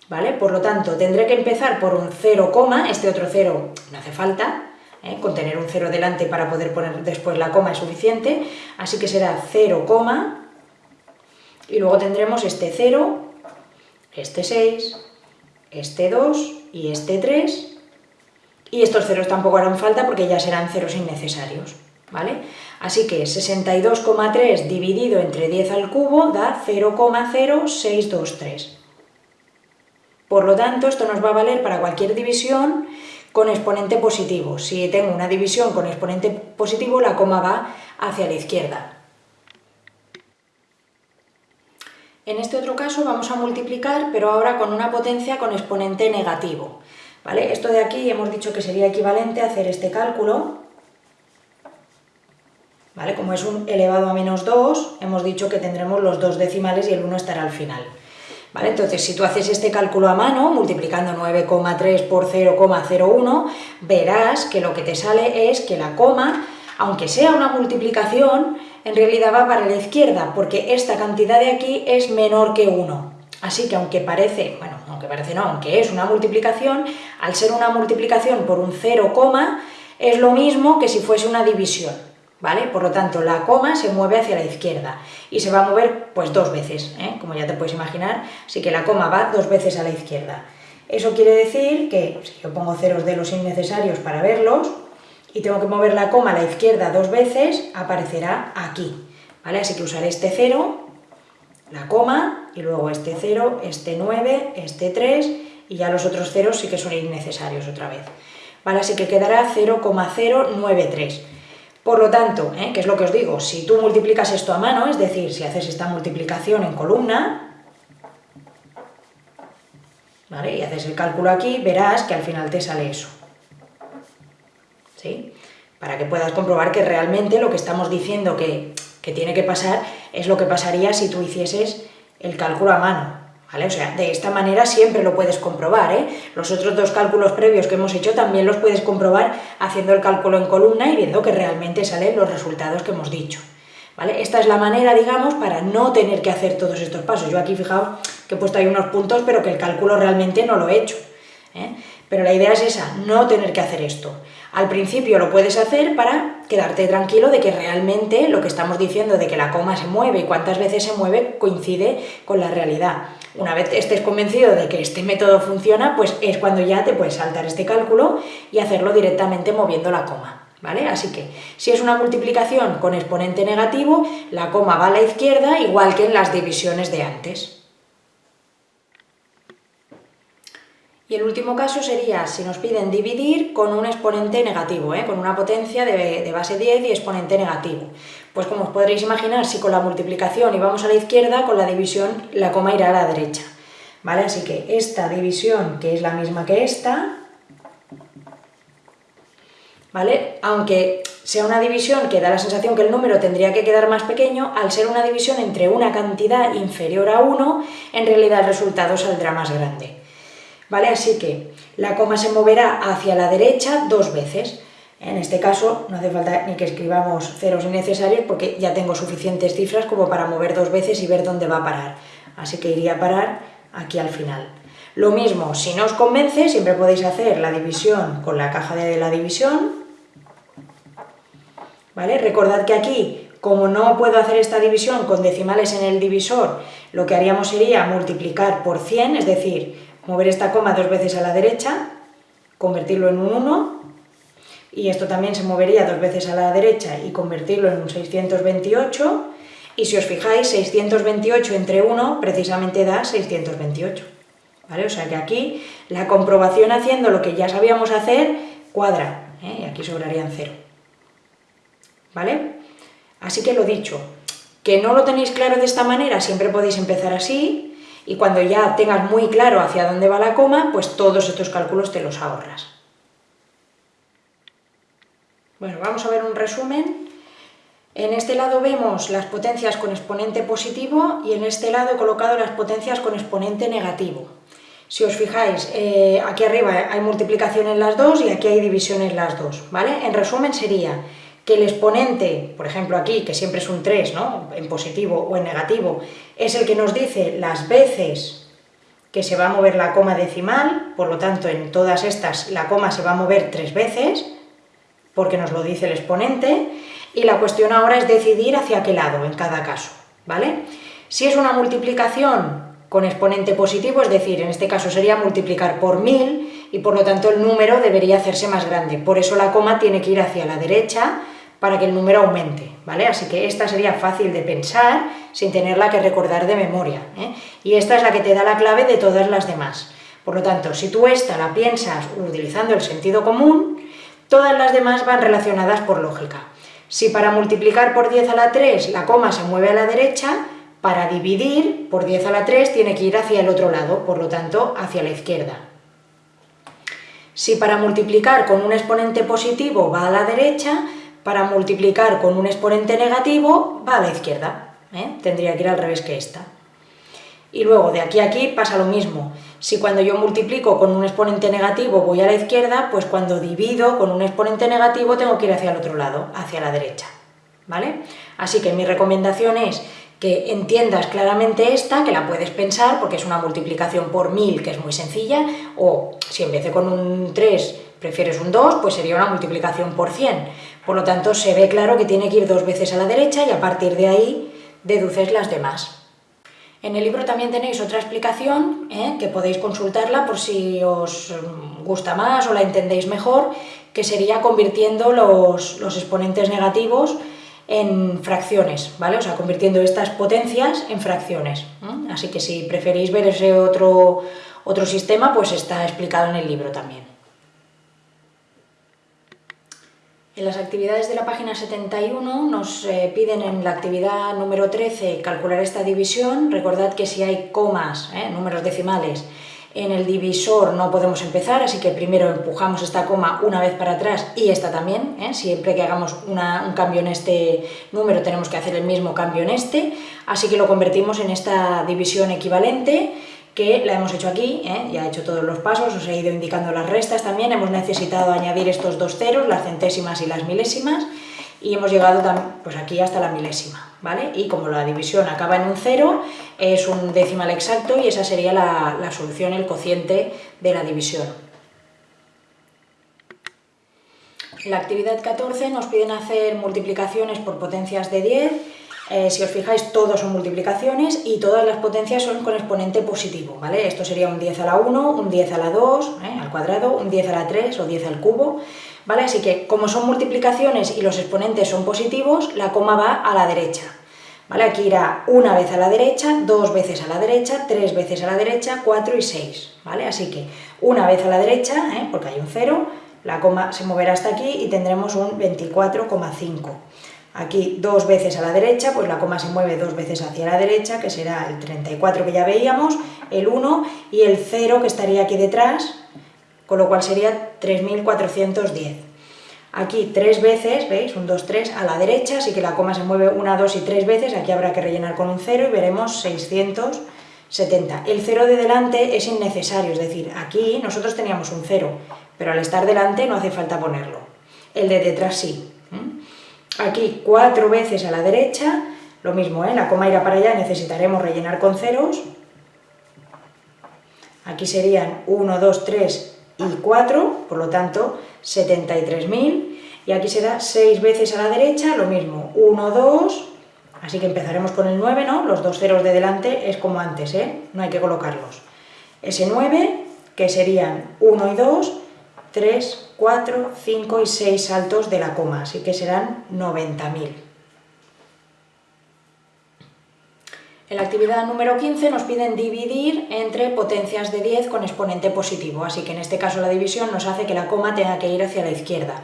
¿vale? Por lo tanto, tendré que empezar por un 0, este otro 0 no hace falta, ¿eh? con tener un 0 delante para poder poner después la coma es suficiente, así que será 0, y luego tendremos este 0, este 6, este 2 y este 3, y estos ceros tampoco harán falta porque ya serán ceros innecesarios, ¿vale? Así que 62,3 dividido entre 10 al cubo da 0,0623. Por lo tanto, esto nos va a valer para cualquier división con exponente positivo. Si tengo una división con exponente positivo, la coma va hacia la izquierda. En este otro caso vamos a multiplicar, pero ahora con una potencia con exponente negativo. ¿vale? Esto de aquí hemos dicho que sería equivalente a hacer este cálculo. ¿vale? Como es un elevado a menos 2, hemos dicho que tendremos los dos decimales y el 1 estará al final. ¿Vale? Entonces, si tú haces este cálculo a mano, multiplicando 9,3 por 0,01, verás que lo que te sale es que la coma, aunque sea una multiplicación, en realidad va para la izquierda, porque esta cantidad de aquí es menor que 1. Así que aunque parece, bueno, aunque parece no, aunque es una multiplicación, al ser una multiplicación por un 0, es lo mismo que si fuese una división. ¿vale? Por lo tanto, la coma se mueve hacia la izquierda y se va a mover pues dos veces, ¿eh? como ya te puedes imaginar, así que la coma va dos veces a la izquierda. Eso quiere decir que si yo pongo ceros de los innecesarios para verlos y tengo que mover la coma a la izquierda dos veces, aparecerá aquí, ¿vale? Así que usaré este 0, la coma, y luego este 0, este 9, este 3, y ya los otros ceros sí que son innecesarios otra vez. ¿Vale? Así que quedará 0,093. Por lo tanto, ¿eh? ¿qué es lo que os digo? Si tú multiplicas esto a mano, es decir, si haces esta multiplicación en columna, ¿vale? y haces el cálculo aquí, verás que al final te sale eso. ¿Sí? Para que puedas comprobar que realmente lo que estamos diciendo que, que tiene que pasar es lo que pasaría si tú hicieses el cálculo a mano. ¿Vale? O sea, de esta manera siempre lo puedes comprobar, ¿eh? Los otros dos cálculos previos que hemos hecho también los puedes comprobar haciendo el cálculo en columna y viendo que realmente salen los resultados que hemos dicho. ¿Vale? Esta es la manera, digamos, para no tener que hacer todos estos pasos. Yo aquí, fijaos, que he puesto ahí unos puntos, pero que el cálculo realmente no lo he hecho. ¿eh? Pero la idea es esa, no tener que hacer esto. Al principio lo puedes hacer para quedarte tranquilo de que realmente lo que estamos diciendo de que la coma se mueve y cuántas veces se mueve coincide con la realidad. Una vez estés convencido de que este método funciona, pues es cuando ya te puedes saltar este cálculo y hacerlo directamente moviendo la coma. ¿Vale? Así que, si es una multiplicación con exponente negativo, la coma va a la izquierda, igual que en las divisiones de antes. Y el último caso sería si nos piden dividir con un exponente negativo, ¿eh? con una potencia de, base 10 y exponente negativo. Pues como os podréis imaginar, si con la multiplicación íbamos a la izquierda, con la división la coma irá a la derecha. ¿Vale? Así que esta división, que es la misma que esta, ¿vale? Aunque sea una división que da la sensación que el número tendría que quedar más pequeño, al ser una división entre una cantidad inferior a 1, en realidad el resultado saldrá más grande. ¿Vale? Así que la coma se moverá hacia la derecha dos veces. En este caso no hace falta ni que escribamos ceros innecesarios porque ya tengo suficientes cifras como para mover dos veces y ver dónde va a parar. Así que iría a parar aquí al final. Lo mismo, si no os convence, siempre podéis hacer la división con la caja de la división. ¿Vale? Recordad que aquí, como no puedo hacer esta división con decimales en el divisor, lo que haríamos sería multiplicar por 100, es decir, mover esta coma dos veces a la derecha, convertirlo en un 1, y esto también se movería dos veces a la derecha y convertirlo en un 628, y si os fijáis, 628 entre 1 precisamente da 628. ¿Vale? O sea que aquí la comprobación haciendo lo que ya sabíamos hacer cuadra, ¿eh? y aquí sobrarían 0. ¿Vale? Así que lo dicho, que no lo tenéis claro de esta manera, siempre podéis empezar así, y cuando ya tengas muy claro hacia dónde va la coma, pues todos estos cálculos te los ahorras. Bueno, vamos a ver un resumen. En este lado vemos las potencias con exponente positivo y en este lado he colocado las potencias con exponente negativo. Si os fijáis, eh, aquí arriba hay multiplicación en las dos y aquí hay división en las dos, ¿vale? En resumen sería que el exponente, por ejemplo aquí, que siempre es un 3, ¿no? en positivo o en negativo, es el que nos dice las veces que se va a mover la coma decimal, por lo tanto en todas estas la coma se va a mover tres veces, porque nos lo dice el exponente, y la cuestión ahora es decidir hacia qué lado en cada caso, ¿vale? Si es una multiplicación con exponente positivo, es decir, en este caso sería multiplicar por 1000, y por lo tanto el número debería hacerse más grande, por eso la coma tiene que ir hacia la derecha, para que el número aumente, ¿vale? Así que esta sería fácil de pensar sin tenerla que recordar de memoria, ¿eh? y esta es la que te da la clave de todas las demás. Por lo tanto, si tú esta la piensas utilizando el sentido común, todas las demás van relacionadas por lógica. Si para multiplicar por 10 a la 3 la coma se mueve a la derecha, para dividir por 10 a la 3 tiene que ir hacia el otro lado, por lo tanto hacia la izquierda. Si para multiplicar con un exponente positivo va a la derecha, para multiplicar con un exponente negativo va a la izquierda, ¿eh? tendría que ir al revés que esta. Y luego de aquí a aquí pasa lo mismo, si cuando yo multiplico con un exponente negativo voy a la izquierda, pues cuando divido con un exponente negativo tengo que ir hacia el otro lado, hacia la derecha. ¿Vale? Así que mi recomendación es que entiendas claramente esta, que la puedes pensar porque es una multiplicación por 1000 que es muy sencilla, o si en vez de con un 3 prefieres un 2, pues sería una multiplicación por 100 por lo tanto, se ve claro que tiene que ir dos veces a la derecha y a partir de ahí deduces las demás. En el libro también tenéis otra explicación, ¿eh? que podéis consultarla por si os gusta más o la entendéis mejor, que sería convirtiendo los, exponentes negativos en fracciones, ¿vale? O sea, convirtiendo estas potencias en fracciones. Así que si preferís ver ese otro, otro sistema, pues está explicado en el libro también. En las actividades de la página 71 nos eh, piden en la actividad número 13 calcular esta división. Recordad que si hay comas, eh, números decimales, en el divisor no podemos empezar, así que primero empujamos esta coma una vez para atrás y esta también. Eh. Siempre que hagamos un cambio en este número tenemos que hacer el mismo cambio en este, así que lo convertimos en esta división equivalente que la hemos hecho aquí, ¿eh? ya he hecho todos los pasos, os he ido indicando las restas también, hemos necesitado añadir estos dos ceros, las centésimas y las milésimas, y hemos llegado pues aquí hasta la milésima, ¿vale? Y como la división acaba en un cero, es un decimal exacto y esa sería la, solución, el cociente de la división. La actividad 14 nos piden hacer multiplicaciones por potencias de 10 eh, si os fijáis, todos son multiplicaciones y todas las potencias son con exponente positivo, ¿vale? Esto sería un 10 a la 1, un 10 a la 2, ¿eh? al cuadrado, un 10 a la 3 o 10 al cubo, ¿vale? Así que, como son multiplicaciones y los exponentes son positivos, la coma va a la derecha, ¿vale? Aquí irá una vez a la derecha, dos veces a la derecha, tres veces a la derecha, cuatro y seis, ¿vale? Así que, una vez a la derecha, ¿eh? porque hay un 0, la coma se moverá hasta aquí y tendremos un 24,5. Aquí dos veces a la derecha, pues la coma se mueve dos veces hacia la derecha, que será el 34 que ya veíamos, el 1 y el 0 que estaría aquí detrás, con lo cual sería 3410. Aquí tres veces, ¿veis? Un 2, 3 a la derecha, así que la coma se mueve una, dos y tres veces, aquí habrá que rellenar con un 0 y veremos 670. El 0 de delante es innecesario, es decir, aquí nosotros teníamos un 0, pero al estar delante no hace falta ponerlo. El de detrás sí. Aquí cuatro veces a la derecha, lo mismo, ¿eh? la coma irá para allá, necesitaremos rellenar con ceros. Aquí serían 1, 2, 3 y 4, por lo tanto 73.000. Y aquí será 6 veces a la derecha, lo mismo, 1, 2, así que empezaremos con el 9, ¿no? Los dos ceros de delante es como antes, ¿eh? No hay que colocarlos. Ese 9, que serían 1 y 2, 3, 4, 5 y 6 saltos de la coma, así que serán 90.000. En la actividad número 15 nos piden dividir entre potencias de 10 con exponente positivo, así que en este caso la división nos hace que la coma tenga que ir hacia la izquierda.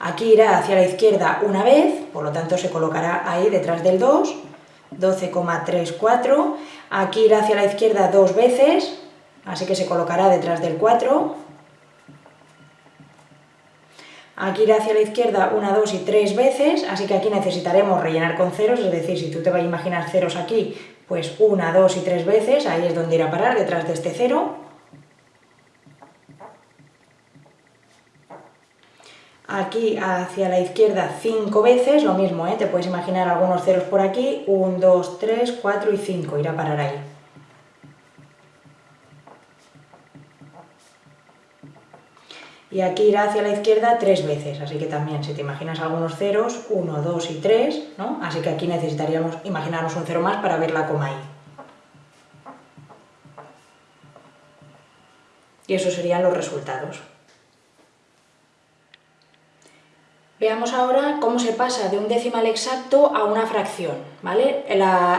Aquí irá hacia la izquierda una vez, por lo tanto se colocará ahí detrás del 2, 12,34. Aquí irá hacia la izquierda dos veces, así que se colocará detrás del 4, Aquí irá hacia la izquierda una, dos y tres veces, así que aquí necesitaremos rellenar con ceros, es decir, si tú te vas a imaginar ceros aquí, pues una, dos y tres veces, ahí es donde irá a parar, detrás de este cero. Aquí hacia la izquierda cinco veces, lo mismo, ¿eh? te puedes imaginar algunos ceros por aquí, 1, 2, 3, 4 y 5, irá a parar ahí. Y aquí irá hacia la izquierda tres veces, así que también, si te imaginas algunos ceros, 1, 2 y 3, ¿no? Así que aquí necesitaríamos imaginarnos un cero más para ver la coma ahí. Y esos serían los resultados. Veamos ahora cómo se pasa de un decimal exacto a una fracción. ¿vale?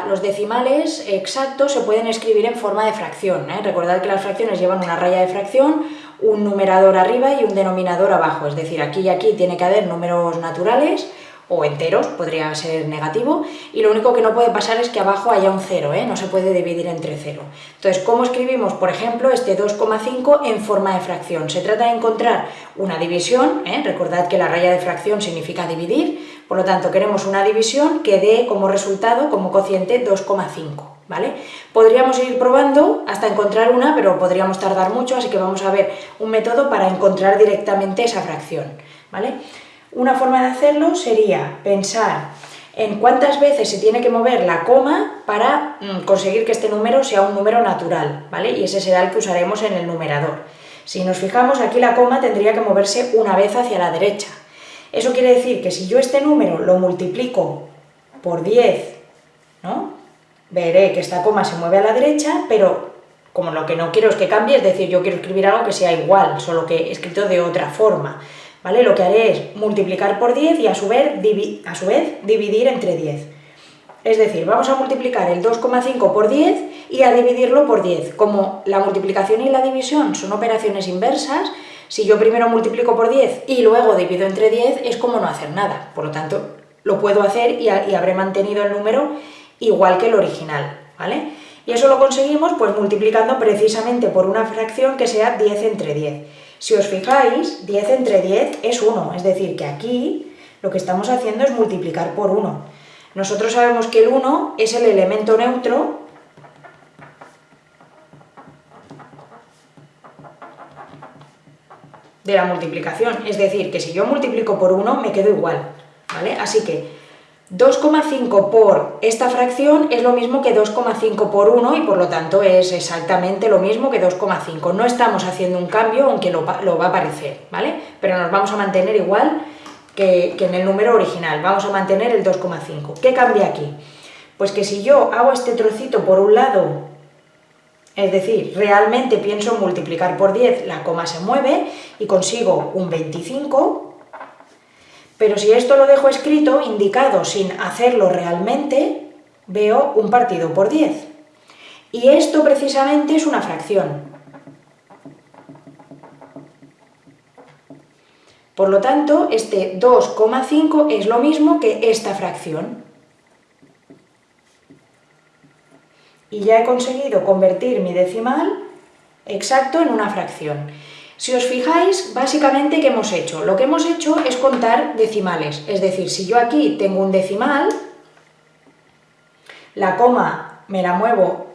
los decimales exactos se pueden escribir en forma de fracción. ¿eh? Recordad que las fracciones llevan una raya de fracción, un numerador arriba y un denominador abajo, es decir, aquí y aquí tiene que haber números naturales o enteros, podría ser negativo, y lo único que no puede pasar es que abajo haya un cero, ¿eh? no se puede dividir entre cero. Entonces, ¿cómo escribimos, por ejemplo, este 2,5 en forma de fracción? Se trata de encontrar una división, ¿eh? recordad que la raya de fracción significa dividir, por lo tanto queremos una división que dé como resultado, como cociente, 2,5. ¿vale? Podríamos ir probando hasta encontrar una, pero podríamos tardar mucho, así que vamos a ver un método para encontrar directamente esa fracción, ¿vale? Una forma de hacerlo sería pensar en cuántas veces se tiene que mover la coma para mm, conseguir que este número sea un número natural, ¿vale? Y ese será el que usaremos en el numerador. Si nos fijamos, aquí la coma tendría que moverse una vez hacia la derecha. Eso quiere decir que si yo este número lo multiplico por 10, ¿no? veré que esta coma se mueve a la derecha, pero como lo que no quiero es que cambie, es decir, yo quiero escribir algo que sea igual, solo que escrito de otra forma, ¿vale? Lo que haré es multiplicar por 10 y a su vez, a su vez dividir entre 10. Es decir, vamos a multiplicar el 2,5 por 10 y a dividirlo por 10. Como la multiplicación y la división son operaciones inversas, si yo primero multiplico por 10 y luego divido entre 10 es como no hacer nada. Por lo tanto, lo puedo hacer y, habré mantenido el número igual que el original, ¿vale? Y eso lo conseguimos pues multiplicando precisamente por una fracción que sea 10 entre 10. Si os fijáis, 10 entre 10 es 1, es decir, que aquí lo que estamos haciendo es multiplicar por 1. Nosotros sabemos que el 1 es el elemento neutro de la multiplicación, es decir, que si yo multiplico por 1 me quedo igual, ¿vale? Así que 2,5 por esta fracción es lo mismo que 2,5 por 1 y por lo tanto es exactamente lo mismo que 2,5. No estamos haciendo un cambio, aunque lo, va a parecer, ¿vale? Pero nos vamos a mantener igual que en el número original, vamos a mantener el 2,5. ¿Qué cambia aquí? Pues que si yo hago este trocito por un lado, es decir, realmente pienso multiplicar por 10, la coma se mueve y consigo un 25, pero si esto lo dejo escrito, indicado sin hacerlo realmente, veo un partido por 10. Y esto precisamente es una fracción. Por lo tanto, este 2,5 es lo mismo que esta fracción. Y ya he conseguido convertir mi decimal exacto en una fracción. Si os fijáis, básicamente, ¿qué hemos hecho? Lo que hemos hecho es contar decimales, es decir, si yo aquí tengo un decimal, la coma me la muevo,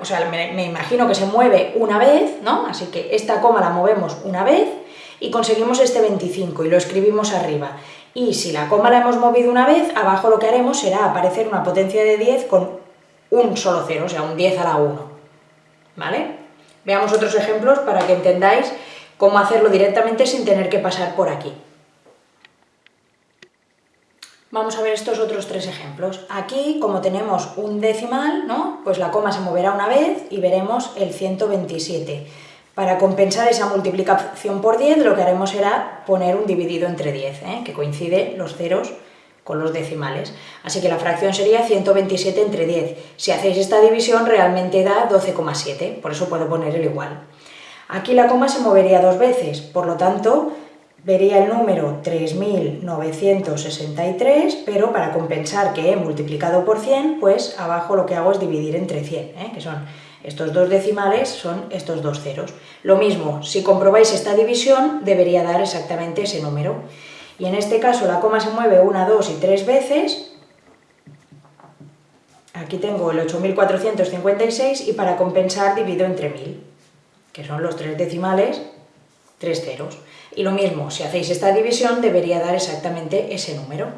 o sea, me, imagino que se mueve una vez, ¿no? Así que esta coma la movemos una vez y conseguimos este 25 y lo escribimos arriba. Y si la coma la hemos movido una vez, abajo lo que haremos será aparecer una potencia de 10 con un solo cero, o sea, un 10 a la 1, ¿vale? Veamos otros ejemplos para que entendáis cómo hacerlo directamente sin tener que pasar por aquí. Vamos a ver estos otros tres ejemplos. Aquí, como tenemos un decimal, ¿no? pues la coma se moverá una vez y veremos el 127. Para compensar esa multiplicación por 10, lo que haremos será poner un dividido entre 10, ¿eh? que coincide los ceros con los decimales. Así que la fracción sería 127 entre 10. Si hacéis esta división, realmente da 12,7, por eso puedo poner el igual. Aquí la coma se movería dos veces, por lo tanto, vería el número 3.963, pero para compensar que he multiplicado por 100, pues abajo lo que hago es dividir entre 100, ¿eh? que son estos dos decimales, son estos dos ceros. Lo mismo, si comprobáis esta división, debería dar exactamente ese número. Y en este caso la coma se mueve una, dos y tres veces, aquí tengo el 8.456 y para compensar divido entre 1.000 que son los tres decimales, tres ceros. Y lo mismo, si hacéis esta división, debería dar exactamente ese número.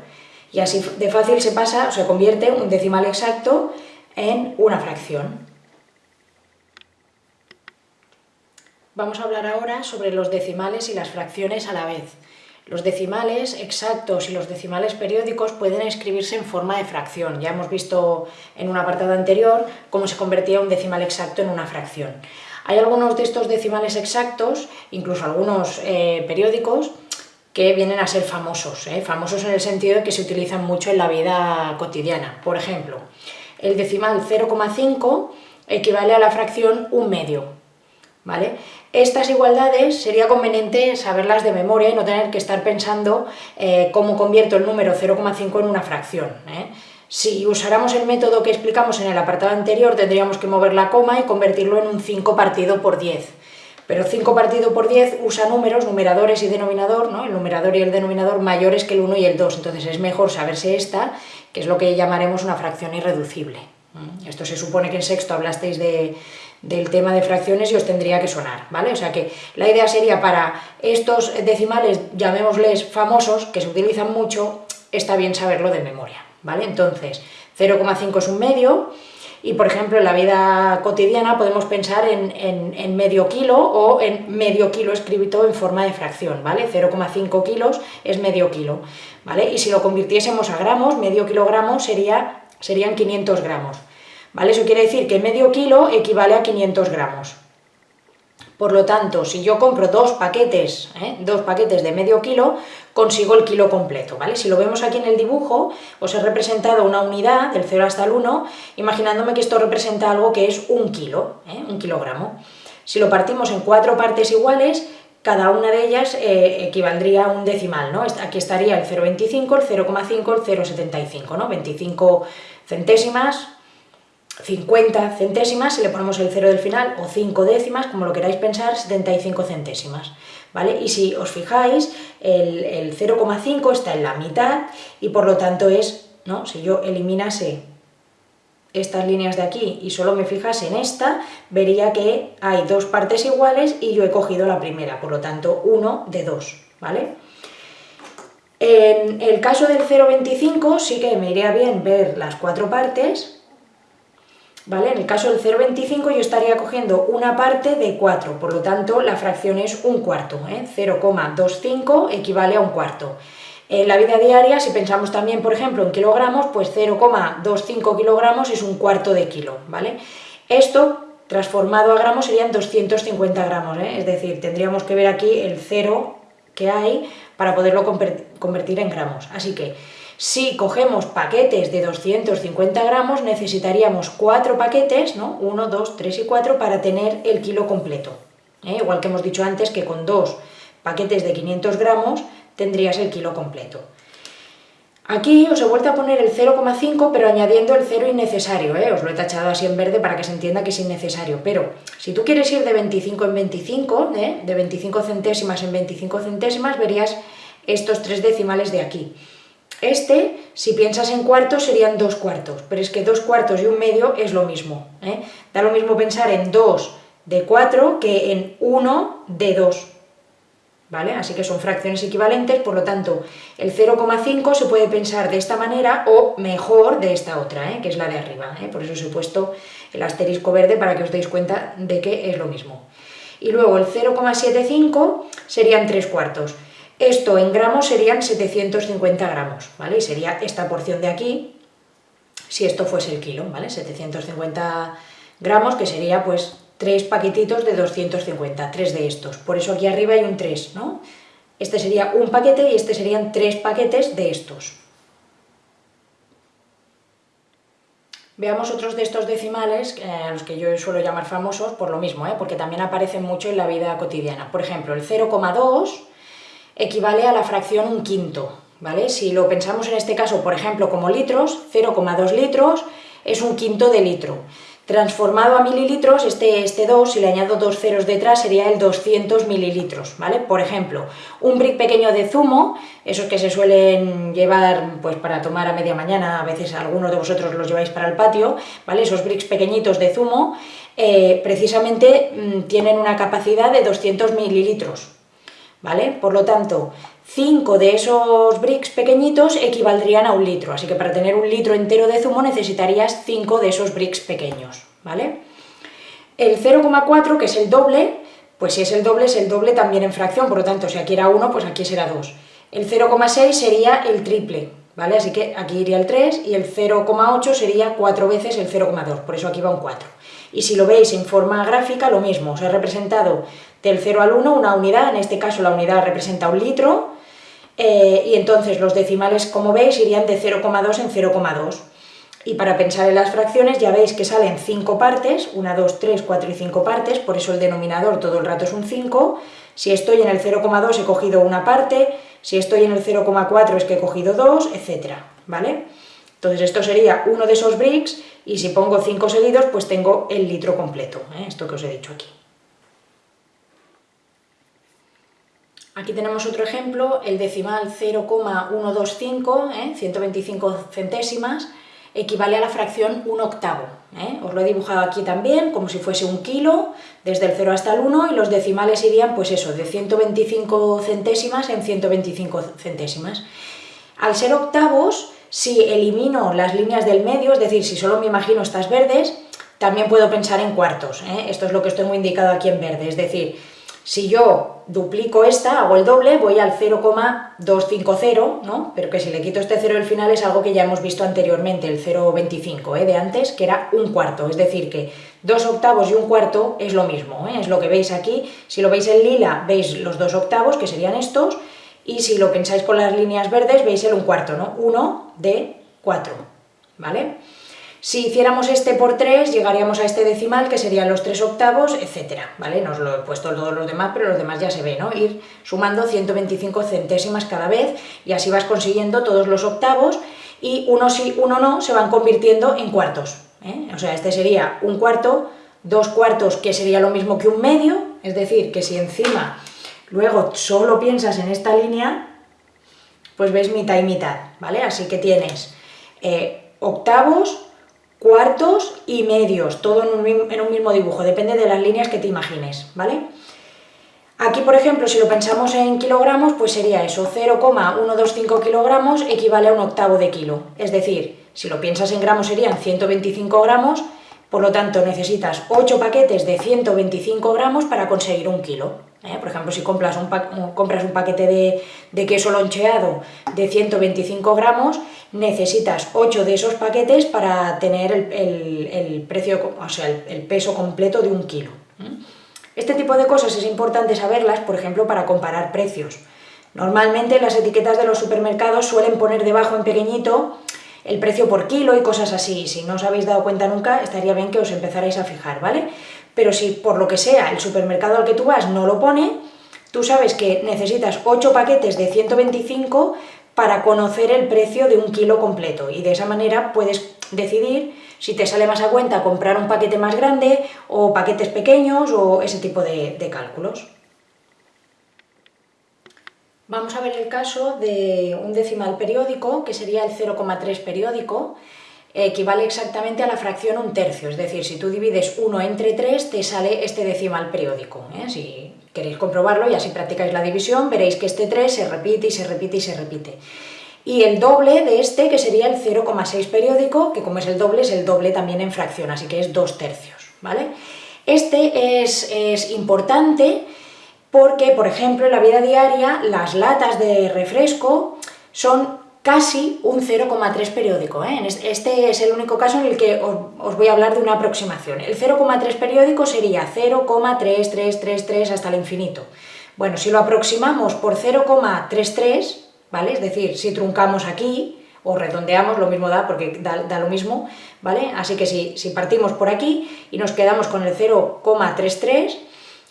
Y así de fácil se pasa, o se convierte un decimal exacto en una fracción. Vamos a hablar ahora sobre los decimales y las fracciones a la vez. Los decimales exactos y los decimales periódicos pueden escribirse en forma de fracción. Ya hemos visto en un apartado anterior cómo se convertía un decimal exacto en una fracción. Hay algunos de estos decimales exactos, incluso algunos eh, periódicos, que vienen a ser famosos, ¿eh? famosos en el sentido de que se utilizan mucho en la vida cotidiana. Por ejemplo, el decimal 0,5 equivale a la fracción un medio. ¿vale? Estas igualdades sería conveniente saberlas de memoria y no tener que estar pensando eh, cómo convierto el número 0,5 en una fracción. Si usáramos el método que explicamos en el apartado anterior, tendríamos que mover la coma y convertirlo en un 5 partido por 10. Pero 5 partido por 10 usa números, numeradores y denominador, ¿no? el numerador y el denominador mayores que el 1 y el 2, entonces es mejor saberse esta, que es lo que llamaremos una fracción irreducible. ¿Mm? Esto se supone que en sexto hablasteis del tema de fracciones y os tendría que sonar, ¿vale? O sea que la idea sería para estos decimales, llamémosles famosos, que se utilizan mucho, está bien saberlo de memoria. ¿vale? Entonces, 0,5 es un medio, y por ejemplo en la vida cotidiana podemos pensar en, medio kilo o en medio kilo escrito en forma de fracción, ¿vale? 0,5 kilos es medio kilo, ¿vale? Y si lo convirtiésemos a gramos, medio kilogramo sería, serían 500 gramos, ¿vale? Eso quiere decir que medio kilo equivale a 500 gramos. Por lo tanto, si yo compro dos paquetes, ¿eh? dos paquetes de medio kilo, consigo el kilo completo, ¿vale? Si lo vemos aquí en el dibujo, os he representado una unidad, del 0 hasta el 1, imaginándome que esto representa algo que es un kilo, ¿eh? un kilogramo. Si lo partimos en cuatro partes iguales, cada una de ellas eh, equivaldría a un decimal, ¿no? Aquí estaría el 0,25, el 0,5, el 0,75, ¿no? 25 centésimas, 50 centésimas, si le ponemos el 0 del final, o 5 décimas, como lo queráis pensar, 75 centésimas, ¿vale? Y si os fijáis, el, el 0,5 está en la mitad y por lo tanto es, ¿no? Si yo eliminase estas líneas de aquí y solo me fijase en esta, vería que hay dos partes iguales y yo he cogido la primera, por lo tanto 1 de 2, ¿vale? En el caso del 0,25 sí que me iría bien ver las cuatro partes, ¿vale? En el caso del 0,25 yo estaría cogiendo una parte de 4, por lo tanto la fracción es un cuarto, ¿eh? 0,25 equivale a un cuarto. En la vida diaria, si pensamos también, por ejemplo, en kilogramos, pues 0,25 kilogramos es un cuarto de kilo, ¿vale? Esto, transformado a gramos, serían 250 gramos, ¿eh? es decir, tendríamos que ver aquí el cero que hay para poderlo convertir en gramos. Así que, si cogemos paquetes de 250 gramos, necesitaríamos cuatro paquetes, ¿no? 1, 2, 3 y 4 para tener el kilo completo. ¿eh? Igual que hemos dicho antes que con dos paquetes de 500 gramos tendrías el kilo completo. Aquí os he vuelto a poner el 0,5, pero añadiendo el 0 innecesario, ¿eh? os lo he tachado así en verde para que se entienda que es innecesario, pero si tú quieres ir de 25 en 25, ¿eh? de 25 centésimas en 25 centésimas, verías estos tres decimales de aquí. Este, si piensas en cuartos, serían dos cuartos, pero es que dos cuartos y un medio es lo mismo. ¿eh? Da lo mismo pensar en 2 de 4 que en 1 de 2. ¿vale? Así que son fracciones equivalentes, por lo tanto, el 0,5 se puede pensar de esta manera o mejor de esta otra, ¿eh? que es la de arriba, ¿eh? por eso os he puesto el asterisco verde para que os deis cuenta de que es lo mismo. Y luego el 0,75 serían 3 cuartos. Esto en gramos serían 750 gramos, ¿vale? Y sería esta porción de aquí, si esto fuese el kilo, ¿vale? 750 gramos, que sería pues tres paquetitos de 250, tres de estos. Por eso aquí arriba hay un 3, ¿no? Este sería un paquete y este serían tres paquetes de estos. Veamos otros de estos decimales, eh, los que yo suelo llamar famosos, por lo mismo, ¿eh? porque también aparecen mucho en la vida cotidiana. Por ejemplo, el 0,2 equivale a la fracción un quinto, ¿vale? Si lo pensamos en este caso, por ejemplo, como litros, 0,2 litros es un quinto de litro. Transformado a mililitros, este, este 2, si le añado dos ceros detrás, sería el 200 mililitros, ¿vale? Por ejemplo, un brick pequeño de zumo, esos que se suelen llevar pues para tomar a media mañana, a veces algunos de vosotros los lleváis para el patio, ¿vale? Esos bricks pequeñitos de zumo, eh, precisamente mm, tienen una capacidad de 200 mililitros, ¿vale? Por lo tanto, 5 de esos bricks pequeñitos equivaldrían a un litro, así que para tener un litro entero de zumo necesitarías 5 de esos bricks pequeños, ¿vale? El 0,4, que es el doble, pues si es el doble, es el doble también en fracción, por lo tanto, si aquí era 1, pues aquí será 2. El 0,6 sería el triple, ¿vale? Así que aquí iría el 3 y el 0,8 sería 4 veces el 0,2, por eso aquí va un 4. Y si lo veis en forma gráfica, lo mismo, os he representado del 0 al 1 una unidad, en este caso la unidad representa un litro, eh, y entonces los decimales, como veis, irían de 0,2 en 0,2. Y para pensar en las fracciones ya veis que salen 5 partes, 1, 2, 3, 4 y 5 partes, por eso el denominador todo el rato es un 5. Si estoy en el 0,2 he cogido una parte, si estoy en el 0,4 es que he cogido 2, etc. ¿vale? Entonces esto sería uno de esos bricks y si pongo 5 seguidos pues tengo el litro completo, ¿eh? esto que os he dicho aquí. Aquí tenemos otro ejemplo, el decimal 0,125, ¿eh? 125 centésimas, equivale a la fracción 1 octavo. ¿eh? Os lo he dibujado aquí también, como si fuese un kilo, desde el 0 hasta el 1, y los decimales irían, pues eso, de 125 centésimas en 125 centésimas. Al ser octavos, si elimino las líneas del medio, es decir, si solo me imagino estas verdes, también puedo pensar en cuartos. ¿eh? Esto es lo que estoy muy indicado aquí en verde, es decir, Si yo duplico esta, hago el doble, voy al 0,250, ¿no? Pero que si le quito este 0 del final es algo que ya hemos visto anteriormente, el 0,25 ¿eh? de antes, que era un cuarto, es decir que dos octavos y un cuarto es lo mismo, ¿eh? es lo que veis aquí, si lo veis en lila veis los dos octavos, que serían estos, y si lo pensáis con las líneas verdes veis el un cuarto, ¿no? 1 de 4, ¿vale? Si hiciéramos este por 3, llegaríamos a este decimal, que serían los 3 octavos, etcétera, ¿vale? No os lo he puesto todos los demás, pero los demás ya se ve, ¿no? Ir sumando 125 centésimas cada vez, y así vas consiguiendo todos los octavos, y uno sí, uno no, se van convirtiendo en cuartos, ¿eh? O sea, este sería un cuarto, dos cuartos, que sería lo mismo que un medio, es decir, que si encima luego solo piensas en esta línea, pues ves mitad y mitad, ¿vale? Así que tienes eh, octavos, cuartos y medios, todo en un, mismo dibujo, depende de las líneas que te imagines, ¿vale? Aquí, por ejemplo, si lo pensamos en kilogramos, pues sería eso, 0,125 kilogramos equivale a un octavo de kilo. Es decir, si lo piensas en gramos serían 125 gramos, por lo tanto necesitas 8 paquetes de 125 gramos para conseguir un kilo. ¿Eh? Por ejemplo, si compras un, compras un paquete de, queso loncheado de 125 gramos, necesitas 8 de esos paquetes para tener el, precio, o sea, el, peso completo de un kilo. Este tipo de cosas es importante saberlas, por ejemplo, para comparar precios. Normalmente las etiquetas de los supermercados suelen poner debajo en pequeñito el precio por kilo y cosas así. Si no os habéis dado cuenta nunca, estaría bien que os empezarais a fijar, ¿vale? Pero si por lo que sea el supermercado al que tú vas no lo pone, tú sabes que necesitas 8 paquetes de 125 para conocer el precio de un kilo completo y de esa manera puedes decidir si te sale más a cuenta comprar un paquete más grande o paquetes pequeños o ese tipo de, de cálculos. Vamos a ver el caso de un decimal periódico, que sería el 0,3 periódico, equivale exactamente a la fracción un tercio, es decir, si tú divides 1 entre 3 te sale este decimal periódico. ¿eh? Si queréis comprobarlo y así practicáis la división, veréis que este 3 se repite y se repite y se repite. Y el doble de este, que sería el 0,6 periódico, que como es el doble, es el doble también en fracción, así que es 2 tercios. ¿vale? Este es, es importante porque, por ejemplo, en la vida diaria las latas de refresco son casi un 0,3 periódico. ¿eh? Este es el único caso en el que os, voy a hablar de una aproximación. El 0,3 periódico sería 0,3333 hasta el infinito. Bueno, si lo aproximamos por 0,33, ¿vale? Es decir, si truncamos aquí o redondeamos, lo mismo da porque da, lo mismo, ¿vale? Así que si, si partimos por aquí y nos quedamos con el 0,33,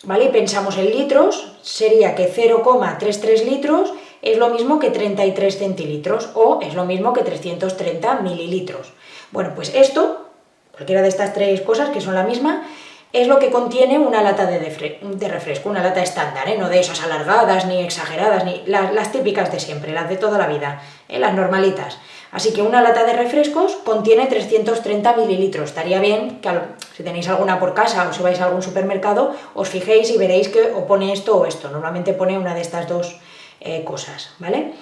¿vale? Pensamos en litros, sería que 0,33 litros es lo mismo que 33 centilitros o es lo mismo que 330 mililitros. Bueno, pues esto, cualquiera de estas tres cosas que son la misma, es lo que contiene una lata de, refresco, una lata estándar, ¿eh? no de esas alargadas ni exageradas, ni las, típicas de siempre, las de toda la vida, ¿eh? las normalitas. Así que una lata de refrescos contiene 330 mililitros. Estaría bien que si tenéis alguna por casa o si vais a algún supermercado, os fijéis y veréis que o pone esto o esto. Normalmente pone una de estas dos eh, cosas, ¿vale?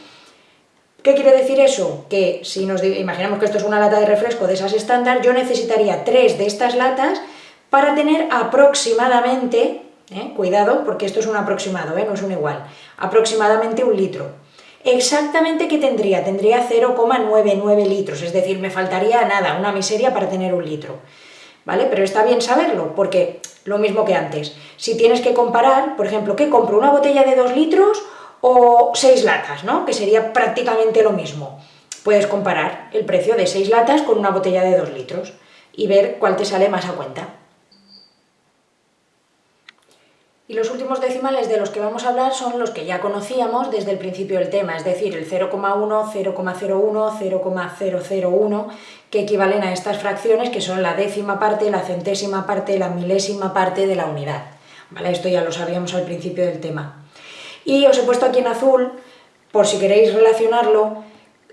¿Qué quiere decir eso? Que si nos imaginamos que esto es una lata de refresco de esas estándar, yo necesitaría tres de estas latas para tener aproximadamente, ¿eh? cuidado, porque esto es un aproximado, ¿eh? no es un igual, aproximadamente un litro. Exactamente, ¿qué tendría? Tendría 0,99 litros, es decir, me faltaría nada, una miseria para tener un litro. ¿Vale? Pero está bien saberlo, porque lo mismo que antes. Si tienes que comparar, por ejemplo, ¿qué compro? ¿Una botella de 2 litros o seis latas, ¿no? que sería prácticamente lo mismo. Puedes comparar el precio de seis latas con una botella de dos litros y ver cuál te sale más a cuenta. Y los últimos decimales de los que vamos a hablar son los que ya conocíamos desde el principio del tema, es decir, el 0,1, 0,01, 0,001, que equivalen a estas fracciones que son la décima parte, la centésima parte, la milésima parte de la unidad. ¿Vale? Esto ya lo sabíamos al principio del tema. Y os he puesto aquí en azul, por si queréis relacionarlo,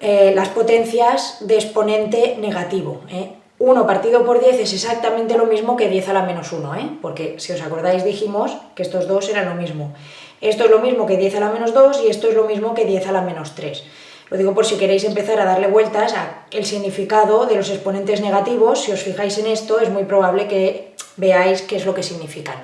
eh, las potencias de exponente negativo. 1 ¿eh? partido por 10 es exactamente lo mismo que 10 a la menos 1, ¿eh? porque si os acordáis dijimos que estos dos eran lo mismo. Esto es lo mismo que 10 a la menos 2 y esto es lo mismo que 10 a la menos 3. Lo digo por si queréis empezar a darle vueltas al significado de los exponentes negativos, si os fijáis en esto es muy probable que veáis qué es lo que significan.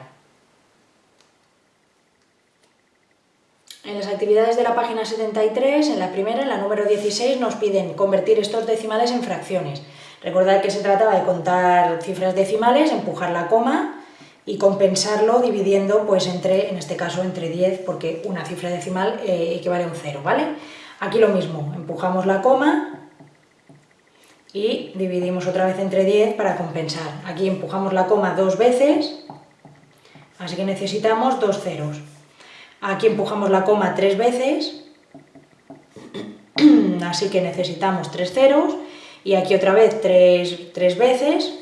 En las actividades de la página 73, en la primera, en la número 16, nos piden convertir estos decimales en fracciones. Recordad que se trataba de contar cifras decimales, empujar la coma y compensarlo dividiendo, pues entre, en este caso, entre 10, porque una cifra decimal eh, equivale a un 0, ¿vale? Aquí lo mismo, empujamos la coma y dividimos otra vez entre 10 para compensar. Aquí empujamos la coma dos veces, así que necesitamos dos ceros. Aquí empujamos la coma tres veces, así que necesitamos tres ceros, y aquí otra vez tres, tres veces,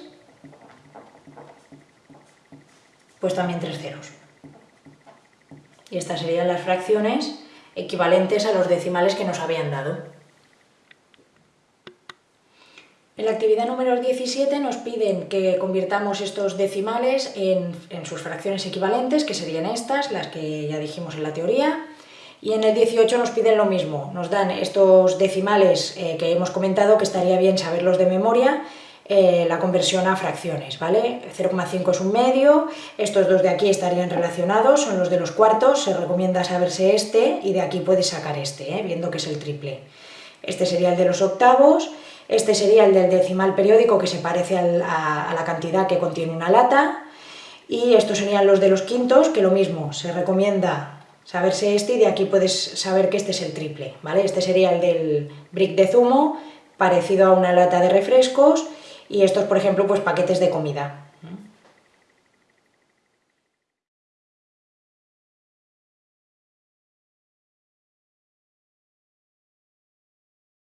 pues también tres ceros. Y estas serían las fracciones equivalentes a los decimales que nos habían dado. En la actividad número 17 nos piden que convirtamos estos decimales en, sus fracciones equivalentes, que serían estas, las que ya dijimos en la teoría, y en el 18 nos piden lo mismo, nos dan estos decimales eh, que hemos comentado, que estaría bien saberlos de memoria, eh, la conversión a fracciones, ¿vale? 0,5 es un medio, estos dos de aquí estarían relacionados, son los de los cuartos, se recomienda saberse este y de aquí puedes sacar este, ¿eh? viendo que es el triple. Este sería el de los octavos, este sería el del decimal periódico que se parece a, la cantidad que contiene una lata. Y estos serían los de los quintos, que lo mismo, se recomienda saberse este y de aquí puedes saber que este es el triple, ¿vale? Este sería el del brick de zumo, parecido a una lata de refrescos, y estos, por ejemplo, pues paquetes de comida.